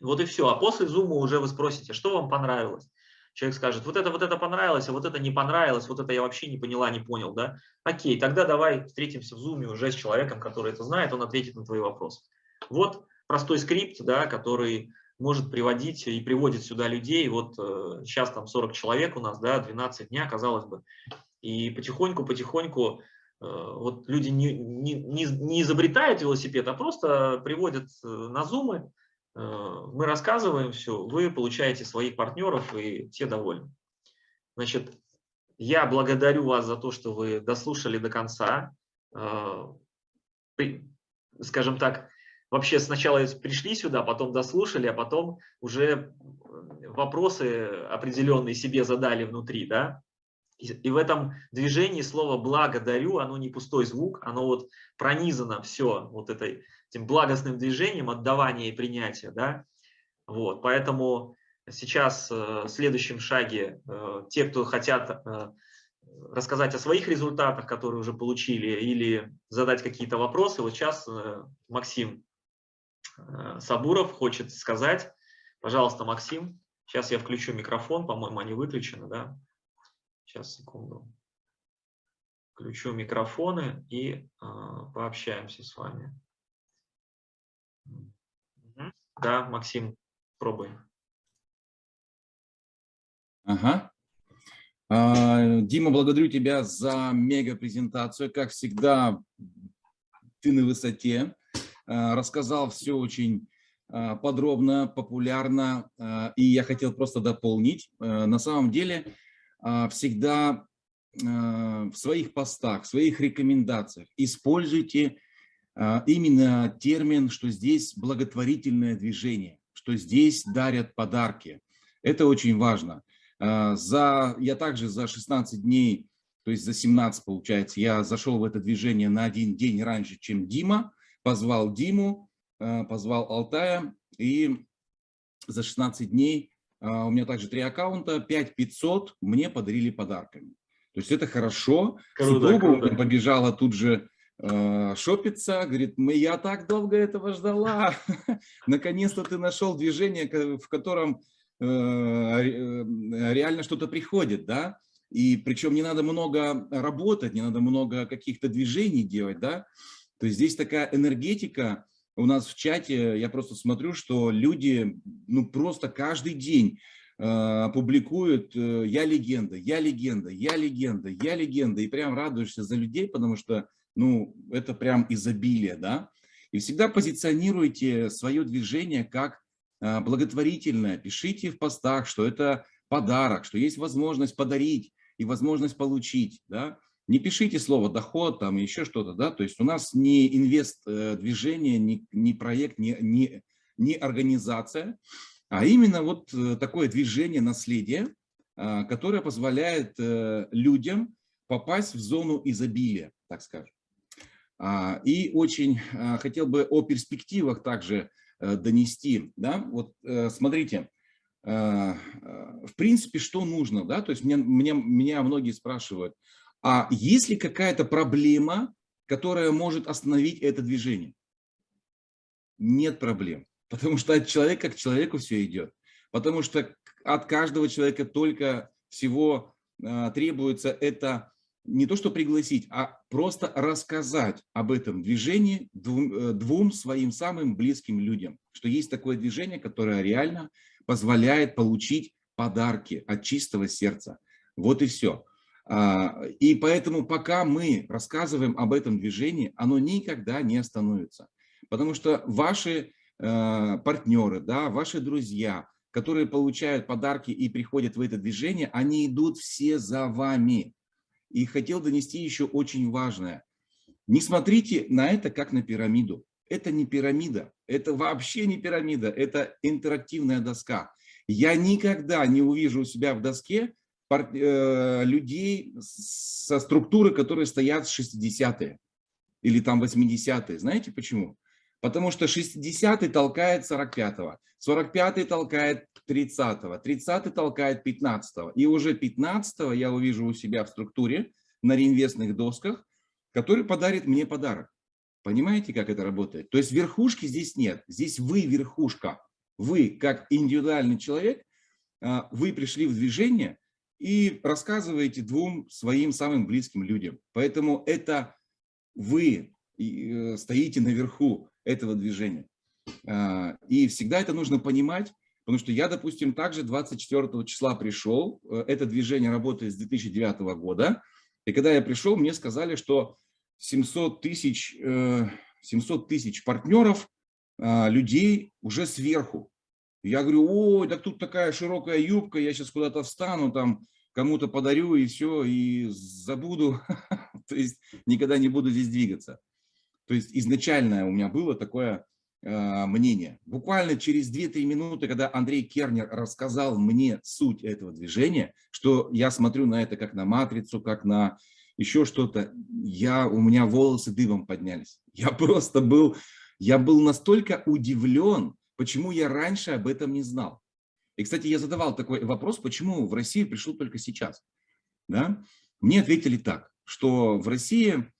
Вот и все. А после зума уже вы спросите, что вам понравилось человек скажет, вот это, вот это понравилось, а вот это не понравилось, вот это я вообще не поняла, не понял, да? Окей, тогда давай встретимся в зуме уже с человеком, который это знает, он ответит на твои вопросы. Вот простой скрипт, да, который может приводить и приводит сюда людей. Вот э, сейчас там 40 человек у нас, да, 12 дня, казалось бы. И потихоньку-потихоньку э, вот люди не, не, не изобретают велосипед, а просто приводят э, на зумы, мы рассказываем все, вы получаете своих партнеров и те довольны. Значит, я благодарю вас за то, что вы дослушали до конца. Э, скажем так, вообще сначала пришли сюда, потом дослушали, а потом уже вопросы определенные себе задали внутри, да. И в этом движении слово «благодарю», оно не пустой звук, оно вот пронизано все вот этой этим благостным движением отдавания и принятия. Да? Вот, поэтому сейчас э, в следующем шаге э, те, кто хотят э, рассказать о своих результатах, которые уже получили, или задать какие-то вопросы, вот сейчас Максим Сабуров хочет сказать. Пожалуйста, Максим, сейчас я включу микрофон, по-моему, они выключены, да? Сейчас, секунду. Включу микрофоны и пообщаемся с вами. Да, Максим, пробуй. Ага. А, Дима, благодарю тебя за мега-презентацию. Как всегда, ты на высоте. А, рассказал все очень подробно, популярно. И я хотел просто дополнить. На самом деле, всегда в своих постах, в своих рекомендациях используйте а, именно термин, что здесь благотворительное движение, что здесь дарят подарки. Это очень важно. А, за, я также за 16 дней, то есть за 17 получается, я зашел в это движение на один день раньше, чем Дима, позвал Диму, а, позвал Алтая, и за 16 дней у меня также три аккаунта, 5500 мне подарили подарками. То есть это хорошо. Круто, Супруга круто. побежала тут же Э, шопится, говорит, мы, я так долго этого ждала, <laughs> наконец-то ты нашел движение, в котором э, э, реально что-то приходит, да, и причем не надо много работать, не надо много каких-то движений делать, да, то есть здесь такая энергетика, у нас в чате, я просто смотрю, что люди, ну, просто каждый день публикуют «Я легенда», «Я легенда», «Я легенда», «Я легенда», и прям радуешься за людей, потому что ну, это прям изобилие, да. И всегда позиционируйте свое движение как а, благотворительное. Пишите в постах, что это подарок, что есть возможность подарить и возможность получить, да. Не пишите слово доход, там еще что-то, да, то есть у нас не инвест э, не, не проект, не, не, не организация, а именно вот э, такое движение наследия, а, которое позволяет э, людям попасть в зону изобилия, так скажем. А, и очень а, хотел бы о перспективах также донести. Да? Вот смотрите, в принципе, что нужно? Да? То есть меня, меня, меня многие спрашивают, а есть ли какая-то проблема, которая может остановить это движение? Нет проблем, <laughs> потому что от человека к человеку все идет. Потому что от каждого человека только всего требуется это не то что пригласить, а просто рассказать об этом движении двум, э, двум своим самым близким людям, что есть такое движение, которое реально позволяет получить подарки от чистого сердца. Вот и все. А, и поэтому пока мы рассказываем об этом движении, оно никогда не остановится. Потому что ваши э, партнеры, да, ваши друзья, которые получают подарки и приходят в это движение, они идут все за вами. И хотел донести еще очень важное. Не смотрите на это как на пирамиду. Это не пирамида, это вообще не пирамида, это интерактивная доска. Я никогда не увижу у себя в доске людей со структуры, которые стоят с 60-е или там 80-е. Знаете почему? Потому что 60-й толкает 45-го, 45-й толкает 30-го, 30-й толкает 15-го. И уже 15-го я увижу у себя в структуре на реинвестных досках, который подарит мне подарок. Понимаете, как это работает? То есть верхушки здесь нет. Здесь вы верхушка. Вы, как индивидуальный человек, а, вы пришли в движение и рассказываете двум своим самым близким людям. Поэтому это вы э, стоите наверху этого движения. А, и всегда это нужно понимать, потому что я, допустим, также 24 числа пришел, э, это движение работает с 2009 года, и когда я пришел, мне сказали, что 700 тысяч, 700 э, тысяч партнеров, а, людей уже сверху. Я говорю, ой, так тут такая широкая юбка, я сейчас куда-то встану, там кому-то подарю и все, и забуду, <laughs> то есть никогда не буду здесь двигаться. То есть изначально у меня было такое э, мнение. Буквально через 2-3 минуты, когда Андрей Кернер рассказал мне суть этого движения, что я смотрю на это как на матрицу, как на еще что-то, я, у меня волосы дыбом поднялись. Я <laughs> просто был, я был настолько удивлен, почему я раньше об этом не знал. И, кстати, я задавал такой вопрос, почему в Россию пришел только сейчас. Да? Мне ответили так, что в России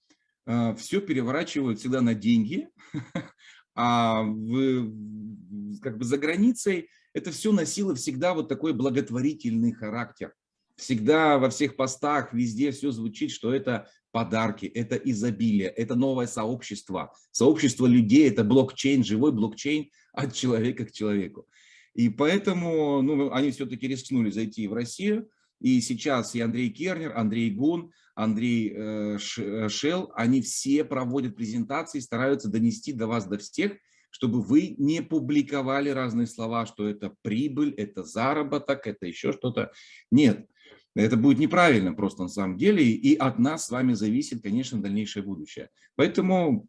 э, все переворачивают всегда на деньги, <laughs> а в, как бы за границей это все носило всегда вот такой благотворительный характер. Всегда во всех постах, везде все звучит, что это подарки, это изобилие, это новое сообщество. Сообщество людей, это блокчейн, живой блокчейн от человека к человеку. И поэтому ну, они все-таки рискнули зайти в Россию. И сейчас и Андрей Кернер, Андрей Гун, Андрей э, э Шел, они все проводят презентации, стараются донести до вас, до всех, чтобы вы не публиковали разные слова, что это прибыль, это заработок, это еще что-то. Нет, это будет неправильно просто на самом деле, и от нас с вами зависит, конечно, дальнейшее будущее. Поэтому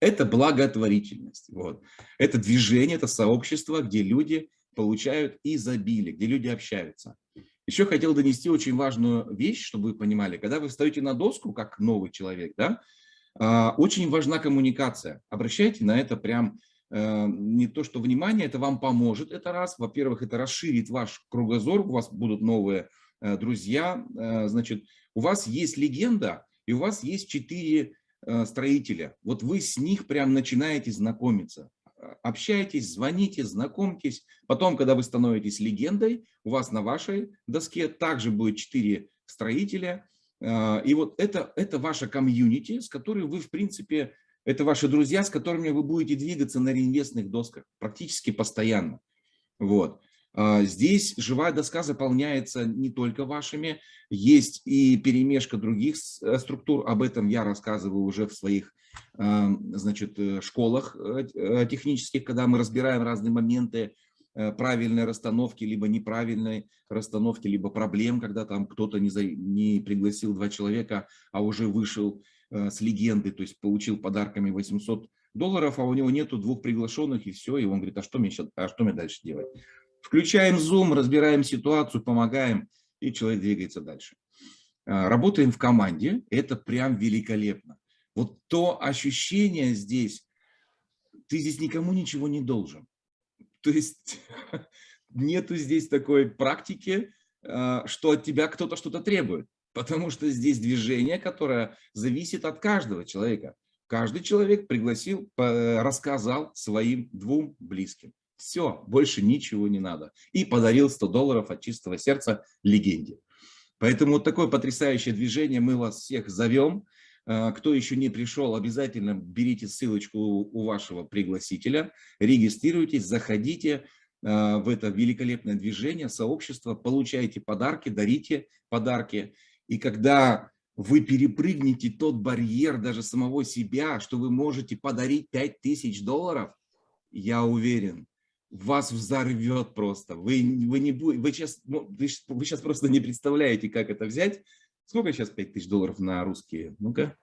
это благотворительность. Вот. Это движение, это сообщество, где люди получают изобилие, где люди общаются. Еще хотел донести очень важную вещь, чтобы вы понимали. Когда вы встаете на доску, как новый человек, да, а, очень важна коммуникация. Обращайте на это прям э, не то, что внимание, это вам поможет, это раз. Во-первых, это расширит ваш кругозор, у вас будут новые друзья, э, значит, у вас есть легенда, и у вас есть четыре э, строителя. Вот вы с них прям начинаете знакомиться. Общайтесь, звоните, знакомьтесь. Потом, когда вы становитесь легендой, у вас на вашей доске также будет четыре строителя. И вот это, это ваша комьюнити, с которой вы, в принципе, это ваши друзья, с которыми вы будете двигаться на реинвестных досках практически постоянно. Вот. А, здесь живая доска заполняется не только вашими, есть и перемешка других э, структур, об этом я рассказываю уже в своих значит, э, школах э, технических, когда мы разбираем разные моменты правильной расстановки, либо неправильной расстановки, либо проблем, когда там кто-то не, за, не пригласил два человека, а уже вышел с легенды, то есть получил подарками 800 долларов, а у него нету двух приглашенных, и все, и он говорит, а что мне, сейчас, а что мне дальше делать? Включаем Zoom, разбираем ситуацию, помогаем, и человек двигается дальше. А, работаем в команде, это прям великолепно. Вот то ощущение здесь, ты здесь никому ничего не должен. <laughs> То есть <laughs> нету здесь такой практики, а, что от тебя кто-то что-то требует. Потому что здесь движение, которое зависит от каждого человека. Каждый человек пригласил, рассказал своим двум близким. Все, больше ничего не надо. И подарил 100 долларов от чистого сердца легенде. Поэтому вот такое потрясающее движение, мы вас всех зовем. А, кто еще не пришел, обязательно берите ссылочку у вашего пригласителя, регистрируйтесь, заходите а, в это великолепное движение, сообщество, получайте подарки, дарите подарки. И когда вы перепрыгнете тот барьер даже самого себя, что вы можете подарить 5000 долларов, я уверен, вас взорвет просто. Вы, вы, не, вы, сейчас, ну, вы, вы сейчас просто не представляете, как это взять. Сколько сейчас 5 тысяч долларов на русские? Ну-ка.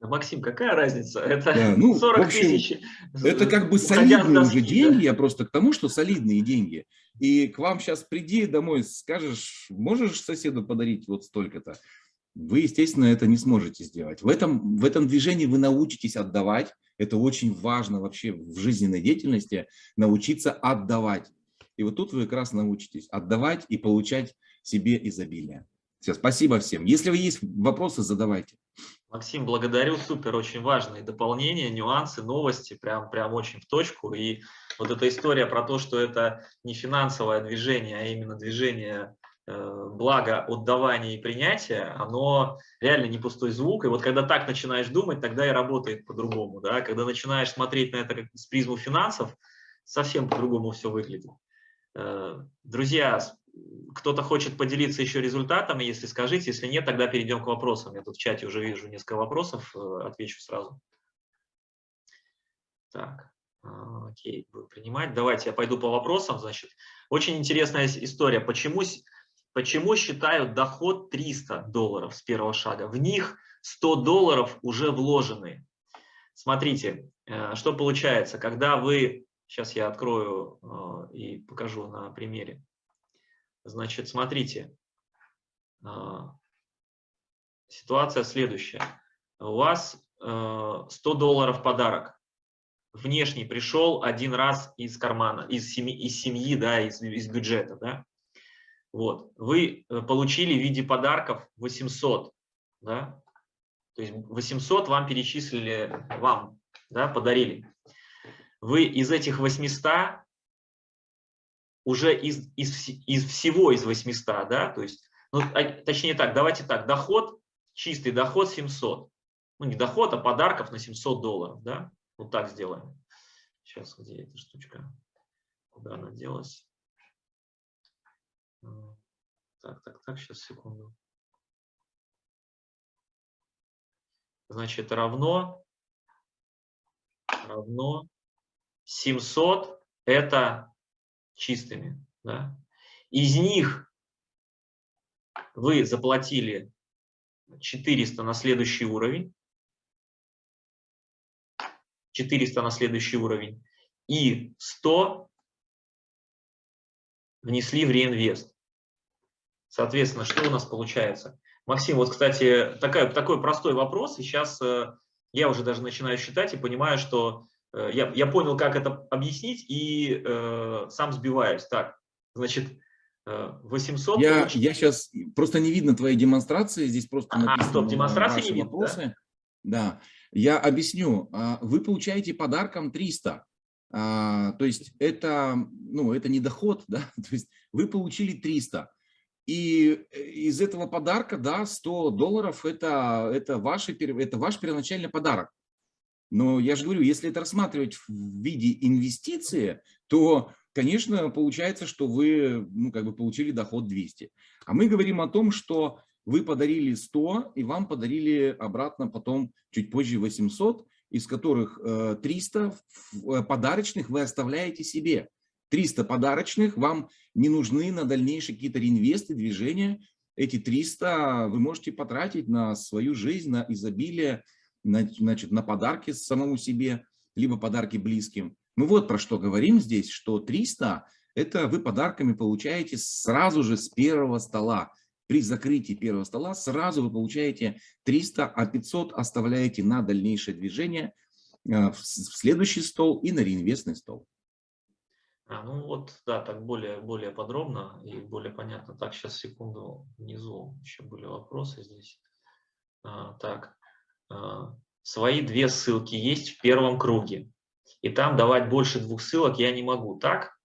Максим, какая разница? Это да, ну, 40 общем, тысяч. Это как бы солидные доски, уже деньги, да? я просто к тому, что солидные деньги. И к вам сейчас приди домой, скажешь, можешь соседу подарить вот столько-то. Вы, естественно, это не сможете сделать. В этом, в этом движении вы научитесь отдавать, это очень важно вообще в жизненной деятельности, научиться отдавать. И вот тут вы как раз научитесь отдавать и получать себе изобилие. Все, спасибо всем. Если вы есть вопросы, задавайте. Максим, благодарю, супер, очень важные дополнения, нюансы, новости, прям, прям очень в точку. И вот эта история про то, что это не финансовое движение, а именно движение благо отдавания и принятия, оно реально не пустой звук. И вот когда так начинаешь думать, тогда и работает по-другому. Да? Когда начинаешь смотреть на это как с призму финансов, совсем по-другому все выглядит. Э, друзья, кто-то хочет поделиться еще результатами, если скажите, если нет, тогда перейдем к вопросам. Я тут в чате уже вижу несколько вопросов, э, отвечу сразу. Так, окей, буду принимать. Давайте я пойду по вопросам. Значит, очень интересная история. Почему Почему считают доход 300 долларов с первого шага? В них 100 долларов уже вложены. Смотрите, э, что получается, когда вы, сейчас я открою э, и покажу на примере. Значит, смотрите, э, ситуация следующая. У вас 100 долларов подарок. Внешний пришел один раз из кармана, из семьи, из семьи да, из, из бюджета. Да? Вот. Вы э, получили в виде подарков 800, да? то есть 800 вам перечислили, вам да, подарили. Вы из этих 800, уже из, из, из всего из 800, да, то есть, ну, а, точнее так, давайте так, доход, чистый доход 700. Ну, не доход, а подарков на 700 долларов, да, вот так сделаем. Сейчас, где эта штучка, куда она делась? Так, так, так, сейчас, секунду. Значит, равно, равно 700 это чистыми. Да? Из них вы заплатили 400 на следующий уровень, 400 на следующий уровень, и 100 внесли в реинвест. Соответственно, что у нас получается? Максим, вот, кстати, такой, такой простой вопрос, и сейчас э, я уже даже начинаю считать и понимаю, что э, я, я понял, как это объяснить, и э, сам сбиваюсь. Так, значит, 800... Э, я, я сейчас, просто не видно твоей демонстрации, здесь просто а, написано стоп, демонстрации не видно, вопросы. Да? да, я объясню. А, вы получаете подарком 300. А, то есть это, ну, это не доход, <laughs> да, то есть вы получили 300. И э, из этого подарка, да, 100 долларов это, это, ваши, это ваш первоначальный подарок. Но я же говорю, если это рассматривать в виде инвестиции, то конечно, получается, что вы ну, как бы получили доход 200. А мы говорим о том, что вы подарили 100, и вам подарили обратно потом чуть позже 800, из которых 300 э, э, подарочных вы оставляете себе. 300 подарочных вам не нужны на дальнейшие какие-то реинвесты, движения. Эти 300 вы можете потратить на свою жизнь, на изобилие, на, значит, на подарки самому себе, либо подарки близким. Мы вот про что говорим здесь, что 300 – это вы подарками получаете сразу же с первого стола при закрытии первого стола сразу вы получаете 300, а 500 оставляете на дальнейшее движение э, в следующий стол и на реинвестный стол. А, ну вот, да, так более, более подробно и более понятно. Так, сейчас секунду, внизу еще были вопросы здесь. А, так, а, свои две ссылки есть в первом круге. И там давать больше двух ссылок я не могу, так?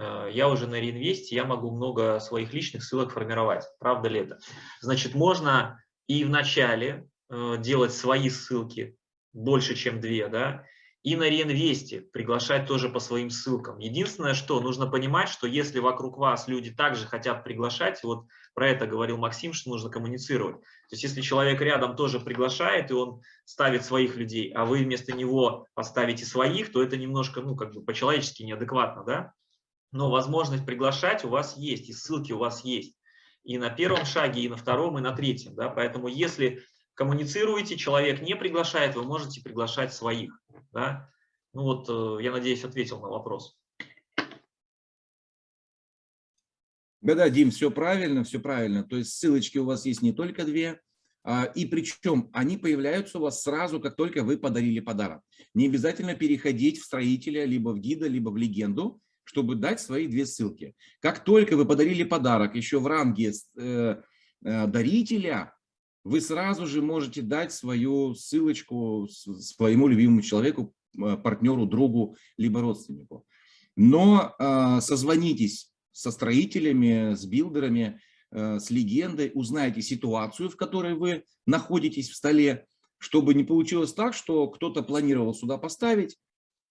Э, я уже на реинвесте, я могу много своих личных ссылок формировать. Правда ли это? Значит, можно и в начале э, делать свои ссылки, больше, чем две, да, и на реинвесте приглашать тоже по своим ссылкам. Единственное, что нужно понимать, что если вокруг вас люди также хотят приглашать, вот про это говорил Максим, что нужно коммуницировать. То есть если человек рядом тоже приглашает, и он ставит своих людей, а вы вместо него поставите своих, то это немножко, ну, как бы по-человечески неадекватно, да? но возможность приглашать у вас есть, и ссылки у вас есть. И на первом шаге, и на втором, и на третьем. Да? Поэтому если коммуницируете, человек не приглашает, вы можете приглашать своих. Да? Ну вот, э, я надеюсь, ответил на вопрос. Да-да, Дим, все правильно, все правильно. То есть ссылочки у вас есть не только две, а, и причем они появляются у вас сразу, как только вы подарили подарок. Не обязательно переходить в строителя, либо в гида, либо в легенду чтобы дать свои две ссылки. Как только вы подарили подарок еще в ранге э, э, дарителя, вы сразу же можете дать свою ссылочку своему любимому человеку, э, партнеру, другу, либо родственнику. Но созвонитесь со строителями, с билдерами, с легендой, узнайте ситуацию, в которой вы находитесь в столе, чтобы не получилось так, что кто-то планировал сюда поставить,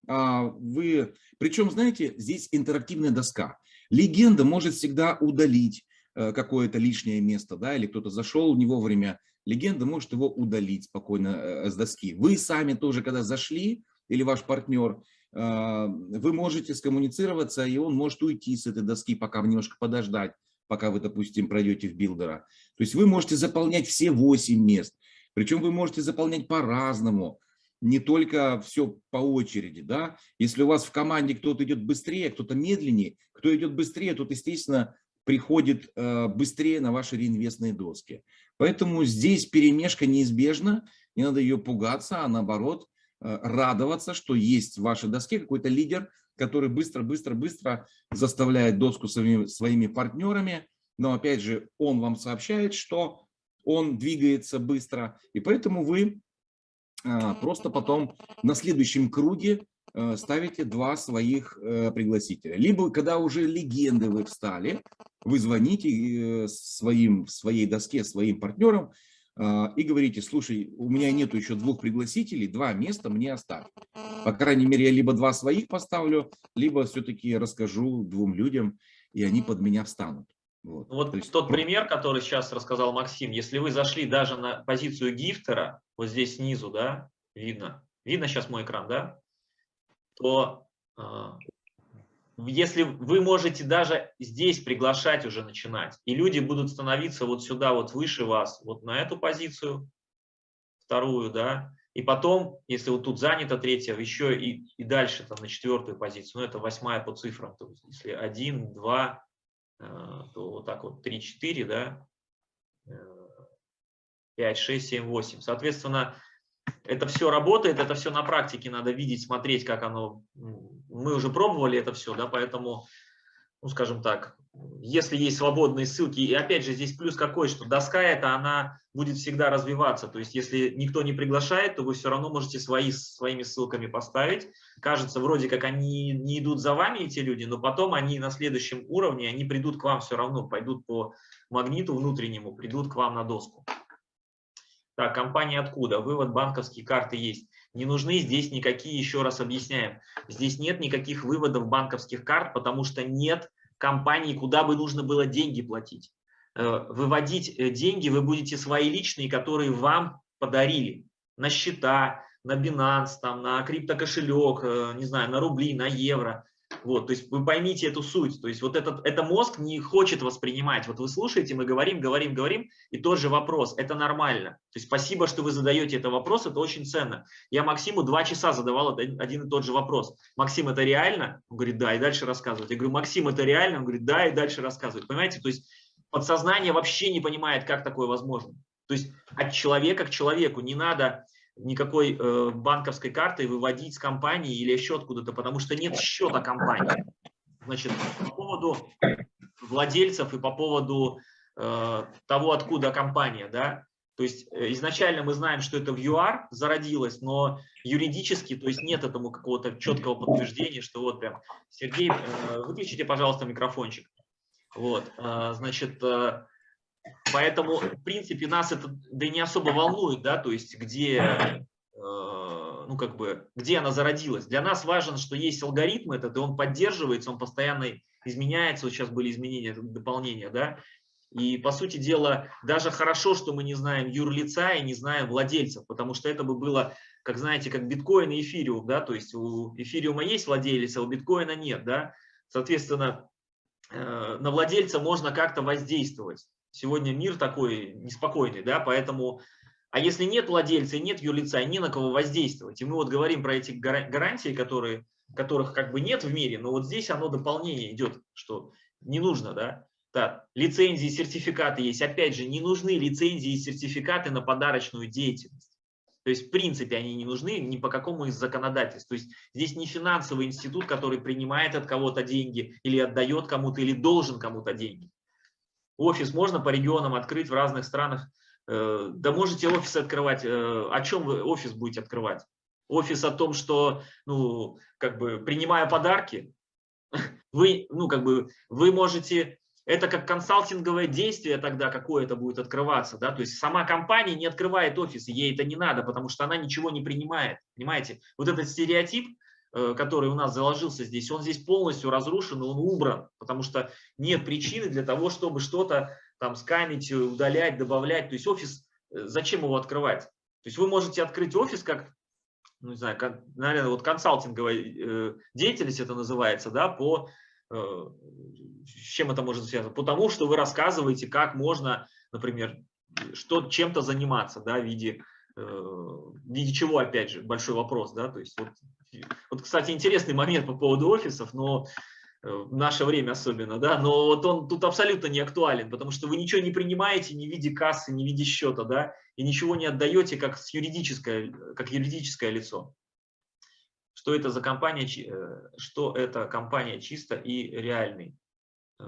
а, вы, причем, знаете, здесь интерактивная доска. Легенда может всегда удалить э, какое-то лишнее место, да, или кто-то зашел не вовремя. Легенда может его удалить спокойно э, с доски. Вы сами тоже, когда зашли, или ваш партнер, э, вы можете скоммуницироваться, и он может уйти с этой доски, пока немножко подождать, пока вы, допустим, пройдете в билдера. То есть вы можете заполнять все 8 мест. Причем вы можете заполнять по-разному не только все по очереди. Да? Если у вас в команде кто-то идет быстрее, кто-то медленнее, кто идет быстрее, тот, естественно, приходит э, быстрее на ваши реинвестные доски. Поэтому здесь перемешка неизбежна, не надо ее пугаться, а наоборот э, радоваться, что есть в вашей доске какой-то лидер, который быстро-быстро-быстро заставляет доску своими, своими партнерами, но опять же он вам сообщает, что он двигается быстро, и поэтому вы а, просто потом на следующем круге э, ставите два своих э, пригласителя. Либо, когда уже легенды вы встали, вы звоните э, своим, своей доске, своим партнерам а, и говорите, слушай, у меня нету еще двух пригласителей, два места мне оставь. По крайней мере, я либо два своих поставлю, либо все-таки расскажу двум людям, и они под меня встанут. Вот, вот есть... тот пример, который сейчас рассказал Максим, если вы зашли даже на позицию гифтера, вот здесь снизу, да, видно, видно сейчас мой экран, да, то э, если вы можете даже здесь приглашать уже начинать, и люди будут становиться вот сюда, вот выше вас, вот на эту позицию, вторую, да, и потом, если вот тут занято третья, еще и, и дальше там на четвертую позицию, ну это восьмая по цифрам, то есть если один, два, Э, то вот так вот 3, 4, да, 5, 6, 7, 8. Соответственно, это все работает, это все на практике надо видеть, смотреть, как оно. Мы уже пробовали это все, да, поэтому, ну, скажем так, если есть свободные ссылки, и опять же здесь плюс какой, что доска эта, она будет всегда развиваться, то есть если никто не приглашает, то вы все равно можете свои, своими ссылками поставить, кажется, вроде как они не идут за вами, эти люди, но потом они на следующем уровне, они придут к вам все равно, пойдут по магниту внутреннему, придут к вам на доску. Так, компания откуда? Вывод банковские карты есть. Не нужны здесь никакие, еще раз объясняем, здесь нет никаких выводов банковских карт, потому что нет компании, куда бы нужно было деньги платить. Э, выводить э, деньги вы будете свои личные, которые вам подарили на счета, на Binance, там, на криптокошелек, э, не знаю, на рубли, на евро. Вот, то есть вы поймите эту суть. То есть вот этот это мозг не хочет воспринимать. Вот вы слушаете, мы говорим, говорим, говорим, и тот же вопрос. Это нормально. То есть спасибо, что вы задаете этот вопрос, это очень ценно. Я Максиму два часа задавал один и тот же вопрос. Максим, это реально? Он говорит, да, и дальше рассказывает. Я говорю, Максим, это реально? Он говорит, да, и дальше рассказывает. Понимаете, то есть подсознание вообще не понимает, как такое возможно. То есть от человека к человеку не надо никакой э, банковской картой выводить с компании или еще откуда-то, потому что нет счета компании. Значит, по поводу владельцев и по поводу э, того, откуда компания, да, то есть э, изначально мы знаем, что это в ЮАР зародилось, но юридически, то есть нет этому какого-то четкого подтверждения, что вот прям, Сергей, э, выключите, пожалуйста, микрофончик. Вот, э, значит, Поэтому, в принципе, нас это да и не особо волнует, да, то есть где, э, ну, как бы, где она зародилась. Для нас важно, что есть алгоритм этот, и он поддерживается, он постоянно изменяется. Вот сейчас были изменения, дополнения, да. И, по сути дела, даже хорошо, что мы не знаем юрлица и не знаем владельцев, потому что это бы было, как знаете, как биткоин и эфириум, да, то есть у эфириума есть владелец, а у биткоина нет, да. Соответственно, э, на владельца можно как-то воздействовать. Сегодня мир такой неспокойный, да, поэтому, а если нет владельца и нет юрлица, не на кого воздействовать, и мы вот говорим про эти гарантии, которые, которых как бы нет в мире, но вот здесь оно дополнение идет, что не нужно, да, да, лицензии, сертификаты есть. Опять же, не нужны лицензии и сертификаты на подарочную деятельность. То есть, в принципе, они не нужны ни по какому из законодательств. То есть, здесь не финансовый институт, который принимает от кого-то деньги или отдает кому-то, или должен кому-то деньги. Офис можно по регионам открыть в разных странах. Э, да можете офисы открывать. Э, о чем вы офис будете открывать? Офис о том, что, ну, как бы, принимая подарки, <laughs> вы, ну, как бы, вы можете, это как консалтинговое действие тогда какое-то будет открываться, да, то есть сама компания не открывает офис, ей это не надо, потому что она ничего не принимает, понимаете? Вот этот стереотип, который у нас заложился здесь, он здесь полностью разрушен, он убран, потому что нет причины для того, чтобы что-то там скамить, удалять, добавлять. То есть офис, э, зачем его открывать? То есть вы можете открыть офис как, ну, не знаю, как, наверное, вот консалтинговая э, деятельность это называется, да, по, э, с чем это может связано? Потому что вы рассказываете, как можно, например, что чем-то заниматься, да, в виде, э, в виде чего, опять же, большой вопрос, да, то есть вот вот, кстати, интересный момент по поводу офисов, но э, в наше время особенно, да, но вот он тут абсолютно не актуален, потому что вы ничего не принимаете ни в виде кассы, ни в виде счета, да, и ничего не отдаете как, с юридическое, как юридическое лицо. Что это за компания, э, что это компания чисто и реальный. Э,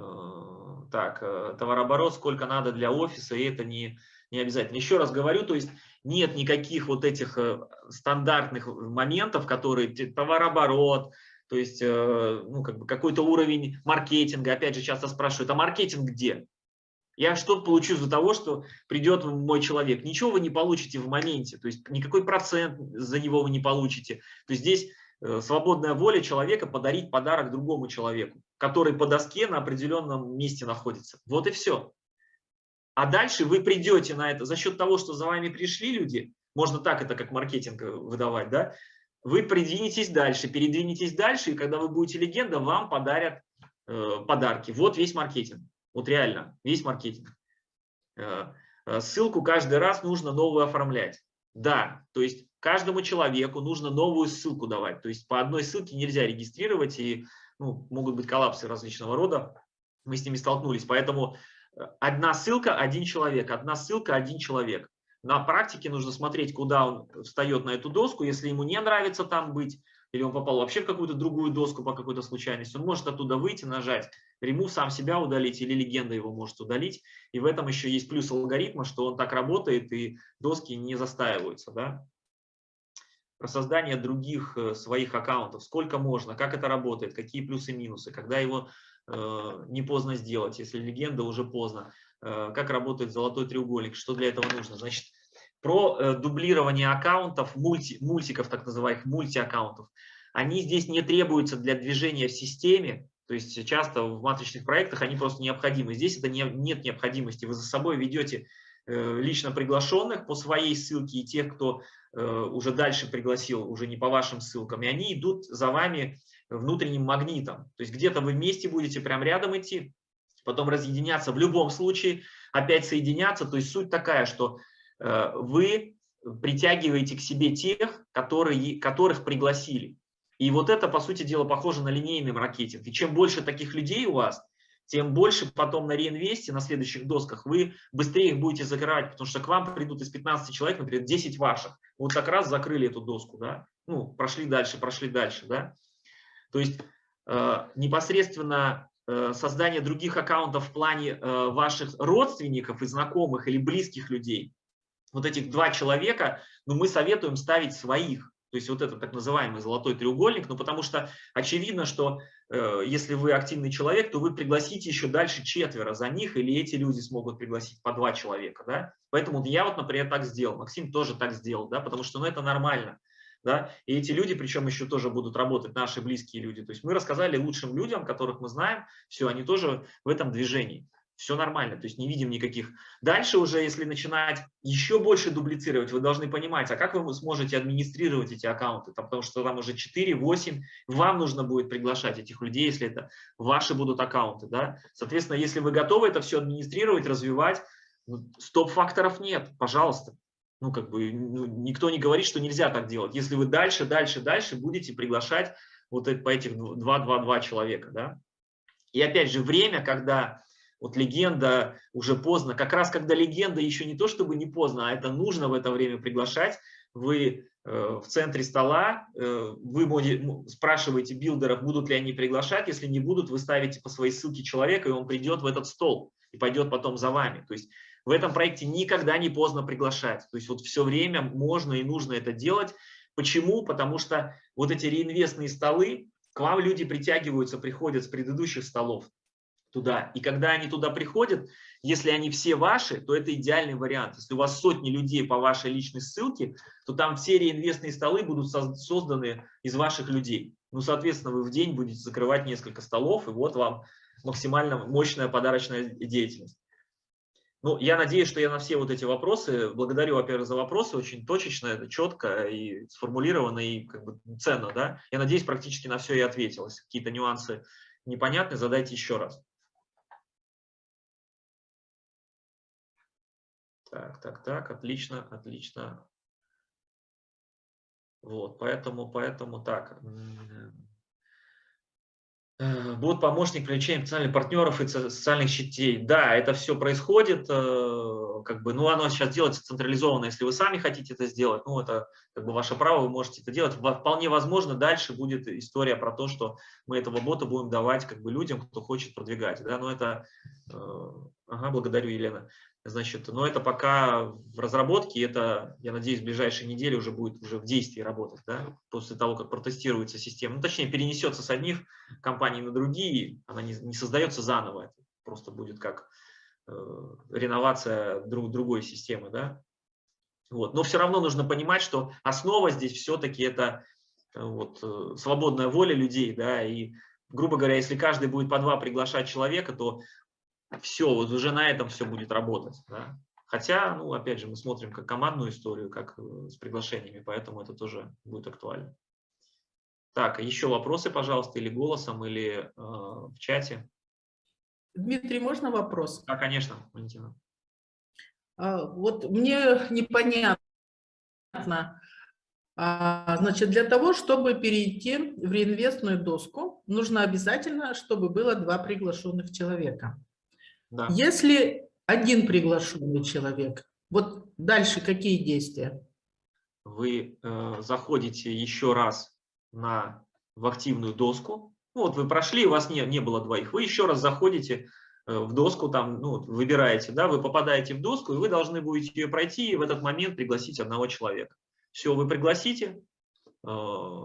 так, товарооборот, сколько надо для офиса, и это не, не обязательно. Еще раз говорю, то есть нет никаких вот этих э, стандартных моментов, которые товарооборот, то есть э, ну, как бы какой-то уровень маркетинга. Опять же, часто спрашивают, а маркетинг где? Я что получу за того, что придет мой человек? Ничего вы не получите в моменте, то есть никакой процент за него вы не получите. То есть здесь э, свободная воля человека подарить подарок другому человеку, который по доске на определенном месте находится. Вот и все. А дальше вы придете на это за счет того, что за вами пришли люди, можно так это как маркетинг э, выдавать, да, вы придвинетесь дальше, передвинетесь дальше, и когда вы будете легенда, вам подарят э, подарки. Вот весь маркетинг, вот реально, весь маркетинг. Э, э, ссылку каждый раз нужно новую оформлять. Да, то есть каждому человеку нужно новую ссылку давать. То есть по одной ссылке нельзя регистрировать, и ну, могут быть коллапсы различного рода. Мы с ними столкнулись. Поэтому Одна ссылка – один человек, одна ссылка – один человек. На практике нужно смотреть, куда он встает на эту доску. Если ему не нравится там быть, или он попал вообще в какую-то другую доску по какой-то случайности, он может оттуда выйти, нажать remove, сам себя удалить, или легенда его может удалить. И в этом еще есть плюс алгоритма, что он так работает, и доски не застаиваются. Да? Про создание других э, своих аккаунтов, сколько можно, как это работает, какие плюсы и минусы, когда его не поздно сделать, если легенда уже поздно. Э, как работает золотой треугольник, что для этого нужно? Значит, про э, дублирование аккаунтов, мульти, мультиков, так называемых мультиаккаунтов. Они здесь не требуются для движения в системе, то есть часто в матричных проектах они просто необходимы. Здесь это не, нет необходимости. Вы за собой ведете э, лично приглашенных по своей ссылке и тех, кто э, уже дальше пригласил, уже не по вашим ссылкам, и они идут за вами внутренним магнитом. То есть где-то вы вместе будете прям рядом идти, потом разъединяться в любом случае, опять соединяться. То есть суть такая, что э, вы притягиваете к себе тех, которые, которых пригласили. И вот это, по сути дела, похоже на линейный маркетинг. И чем больше таких людей у вас, тем больше потом на реинвесте, на следующих досках, вы быстрее их будете закрывать, потому что к вам придут из 15 человек, например, 10 ваших. Вот так раз закрыли эту доску, да, ну, прошли дальше, прошли дальше, да. То есть э, непосредственно э, создание других аккаунтов в плане э, ваших родственников и знакомых или близких людей, вот этих два человека, ну, мы советуем ставить своих, то есть вот это так называемый золотой треугольник, ну потому что очевидно, что э, если вы активный человек, то вы пригласите еще дальше четверо за них, или эти люди смогут пригласить по два человека. Да? Поэтому я вот, например, так сделал, Максим тоже так сделал, да? потому что ну, это нормально. Да? И эти люди, причем еще тоже будут работать, наши близкие люди. То есть мы рассказали лучшим людям, которых мы знаем, все, они тоже в этом движении все нормально, то есть не видим никаких. Дальше уже, если начинать еще больше дублицировать, вы должны понимать, а как вы сможете администрировать эти аккаунты, там, потому что там уже 4-8, вам нужно будет приглашать этих людей, если это ваши будут аккаунты. Да? Соответственно, если вы готовы это все администрировать, развивать, ну, стоп-факторов нет, пожалуйста. Ну, как бы ну, никто не говорит, что нельзя так делать. Если вы дальше, дальше, дальше будете приглашать вот по этих 2-2-2 человека. Да? И опять же, время, когда вот легенда уже поздно, как раз когда легенда еще не то чтобы не поздно, а это нужно в это время приглашать, вы э, в центре стола, э, вы спрашиваете билдеров, будут ли они приглашать, если не будут, вы ставите по своей ссылке человека, и он придет в этот стол и пойдет потом за вами. То есть в этом проекте никогда не поздно приглашать. То есть вот все время можно и нужно это делать. Почему? Потому что вот эти реинвестные столы, к вам люди притягиваются, приходят с предыдущих столов туда. И когда они туда приходят, если они все ваши, то это идеальный вариант. Если у вас сотни людей по вашей личной ссылке, то там все реинвестные столы будут созданы из ваших людей. Ну, соответственно, вы в день будете закрывать несколько столов, и вот вам максимально мощная подарочная деятельность. Ну, я надеюсь, что я на все вот эти вопросы, благодарю, во-первых, за вопросы, очень точечно, четко и сформулировано, и как бы ценно, да. Я надеюсь, практически на все и ответил. Если какие-то нюансы непонятны, задайте еще раз. Так, так, так, отлично, отлично. Вот, поэтому, поэтому так. Э, будет помощник привлечения потенциальных партнеров и социальных сетей. Да, это все происходит, э, как бы, ну, оно сейчас делается централизованно. Если вы сами хотите это сделать, ну, это как бы ваше право, вы можете это делать. Вполне возможно, дальше будет история про то, что мы этого бота будем давать как бы людям, кто хочет продвигать. Да, но это, э, ага, благодарю, Елена. Значит, но это пока в разработке, это, я надеюсь, в ближайшие недели уже будет уже в действии работать, да, после того, как протестируется система. Ну, точнее, перенесется с одних компаний на другие, она не, не создается заново, это просто будет как э, реновация друг, другой системы, да. Вот. Но все равно нужно понимать, что основа здесь все-таки это э, вот, э, свободная воля людей, да, и грубо говоря, если каждый будет по два приглашать человека, то все, вот уже на этом все будет работать. Да? Хотя, ну, опять же, мы смотрим как командную историю, как э, с приглашениями, поэтому это тоже будет актуально. Так, еще вопросы, пожалуйста, или голосом, или э, в чате. Дмитрий, можно вопрос? Да, конечно, Валентина. А, вот мне непонятно, а, значит, для того, чтобы перейти в реинвестную доску, нужно обязательно, чтобы было два приглашенных человека. Да. Если один приглашенный человек, вот дальше какие действия? Вы э, заходите еще раз на, в активную доску. Ну, вот вы прошли, у вас не, не было двоих. Вы еще раз заходите э, в доску, там, ну, выбираете, да, вы попадаете в доску, и вы должны будете ее пройти и в этот момент пригласить одного человека. Все, вы пригласите, э,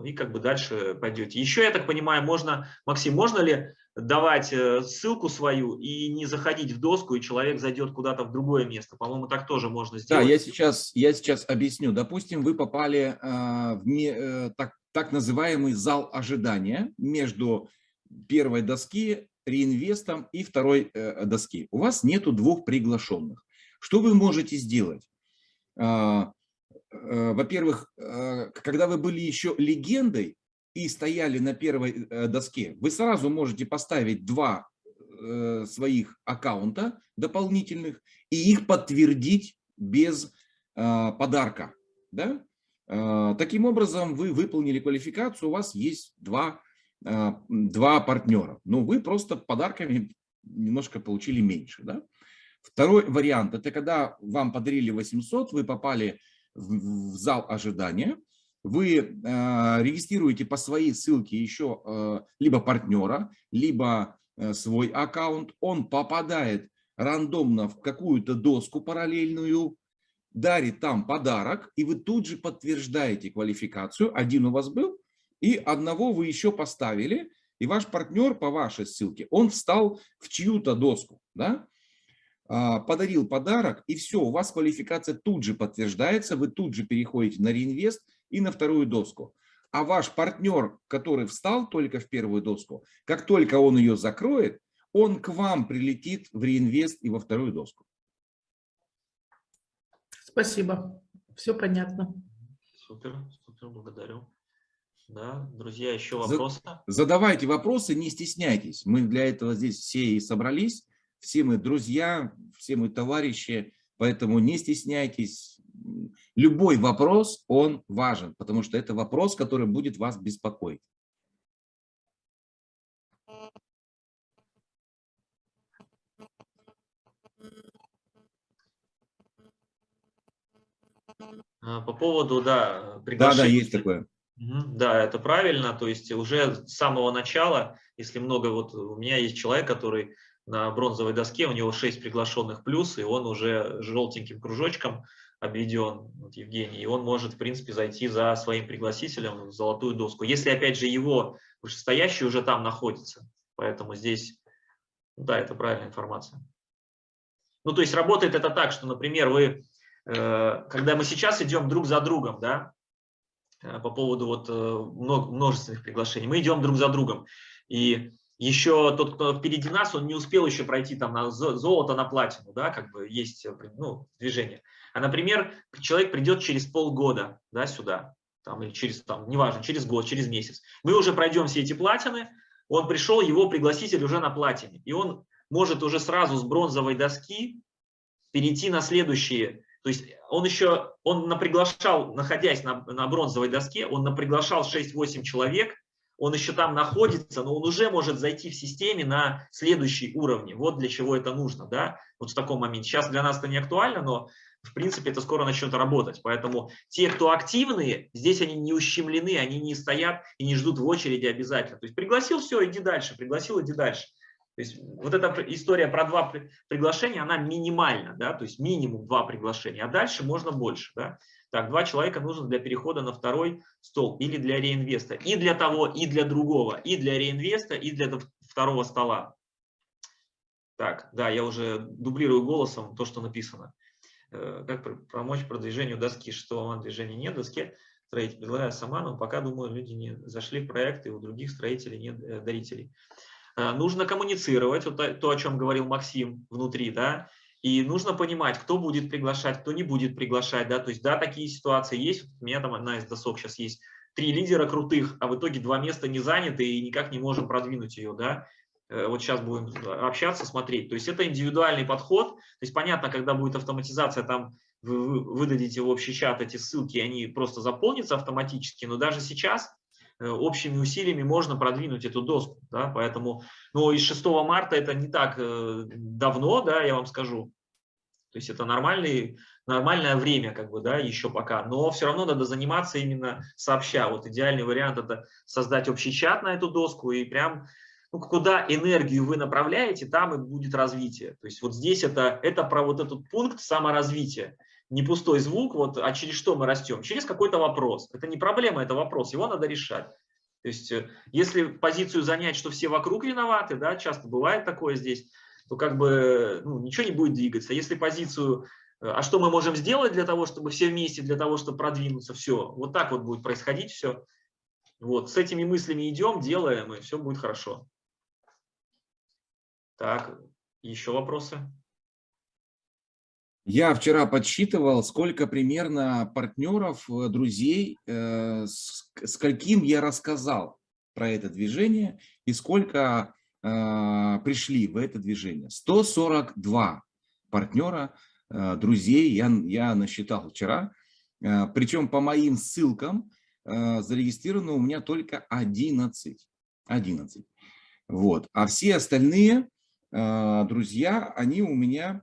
и как бы дальше пойдете. Еще, я так понимаю, можно, Максим, можно ли давать э, ссылку свою и не заходить в доску, и человек зайдет куда-то в другое место. По-моему, так тоже можно сделать. Да, я сейчас, я сейчас объясню. Допустим, вы попали э, в э, так, так называемый зал ожидания между первой доски, реинвестом и второй э, доски. У вас нету двух приглашенных. Что вы можете сделать? А, э, во-первых, э, когда вы были еще легендой, и стояли на первой э, доске, вы сразу можете поставить два э, своих аккаунта дополнительных и их подтвердить без э, подарка. Да? Таким образом, вы выполнили квалификацию, у вас есть два, два партнера. Но вы просто подарками немножко получили меньше. Да? Второй вариант – это когда вам подарили 800, вы попали в зал ожидания, вы э, регистрируете по своей ссылке еще э, либо партнера, либо э, свой аккаунт, он попадает рандомно в какую-то доску параллельную, дарит там подарок, и вы тут же подтверждаете квалификацию, один у вас был, и одного вы еще поставили, и ваш партнер по вашей ссылке, он встал в чью-то доску, да? А, подарил подарок, и все, у вас квалификация тут же подтверждается, вы тут же переходите на реинвест, и на вторую доску. А ваш партнер, который встал только в первую доску, как только он ее закроет, он к вам прилетит в реинвест и во вторую доску. Спасибо. Все понятно. Супер, супер, благодарю. Да, друзья, еще вопросы? Задавайте вопросы, не стесняйтесь. Мы для этого здесь все и собрались. Все мы друзья, все мы товарищи, поэтому не стесняйтесь любой вопрос, он важен, потому что это вопрос, который будет вас беспокоить. А, по поводу, да, приглашения. Да, да, есть такое. Да, это правильно. То есть уже с самого начала, если много, вот у меня есть человек, который на бронзовой доске, у него 6 приглашенных плюс, и он уже желтеньким кружочком обведен вот, Евгений, и он может, в принципе, зайти за своим пригласителем в золотую доску. Если, опять же, его вышестоящий уже там находится. Поэтому здесь, да, это правильная информация. Ну, то есть работает это так, что, например, вы, э, когда мы сейчас идем друг за другом, да, э, по поводу вот э, множественных приглашений, мы идем друг за другом, и еще тот, кто впереди нас, он не успел еще пройти там на золото, на платину, да, как бы есть ну, движение. А, например, человек придет через полгода да, сюда, там, или через, там, неважно, через год, через месяц. Мы уже пройдем все эти платины, он пришел, его пригласитель уже на платине, и он может уже сразу с бронзовой доски перейти на следующие. То есть он еще, он наприглашал, находясь на, на бронзовой доске, он наприглашал 6-8 человек, он еще там находится, но он уже может зайти в системе на следующий уровень. Вот для чего это нужно, да, вот в таком моменте. Сейчас для нас это не актуально, но в принципе, это скоро начнет работать. Поэтому те, кто активные, здесь они не ущемлены, они не стоят и не ждут в очереди обязательно. То есть пригласил, все, иди дальше, пригласил, иди дальше. То есть вот эта история про два приглашения, она минимальна, да, то есть минимум два приглашения, а дальше можно больше, да. Так, два человека нужно для перехода на второй стол или для реинвеста, и для того, и для другого, и для реинвеста, и для второго стола. Так, да, я уже дублирую голосом то, что написано. Э, как помочь продвижению доски, что движения нет доски, строитель предлагаю сама, но пока, думаю, люди не зашли в проект, и у других строителей нет э, дарителей. Э, нужно коммуницировать, вот то, о чем говорил Максим внутри, да, и нужно понимать, кто будет приглашать, кто не будет приглашать, да, то есть, да, такие ситуации есть, у меня там одна из досок сейчас есть, три лидера крутых, а в итоге два места не заняты и никак не можем продвинуть ее, да, Э, вот сейчас будем общаться, смотреть. То есть это индивидуальный подход. То есть понятно, когда будет автоматизация, там вы выдадите в общий чат эти ссылки, они просто заполнятся автоматически, но даже сейчас общими усилиями можно продвинуть эту доску. Да? Поэтому, ну, из 6 марта это не так э, давно, да, я вам скажу. То есть это нормальный, нормальное время, как бы, да, еще пока. Но все равно надо заниматься именно сообща. Вот идеальный вариант – это создать общий чат на эту доску и прям ну, куда энергию вы направляете, там и будет развитие. То есть вот здесь это, это про вот этот пункт саморазвития. Не пустой звук, вот, а через что мы растем? Через какой-то вопрос. Это не проблема, это вопрос, его надо решать. То есть, э, если позицию занять, что все вокруг виноваты, да, часто бывает такое здесь, то как бы ну, ничего не будет двигаться. Если позицию, э, а что мы можем сделать для того, чтобы все вместе, для того, чтобы продвинуться, все, вот так вот будет происходить все. Вот, с этими мыслями идем, делаем, и все будет хорошо. Так, еще вопросы? Я вчера подсчитывал, сколько примерно партнеров, э, друзей, э, скольким я рассказал про это движение и сколько э, пришли в это движение. 142 партнера, друзей я, я насчитал вчера. Причем по моим ссылкам зарегистрировано у меня только 11. 11. Вот. А все остальные друзья, они у меня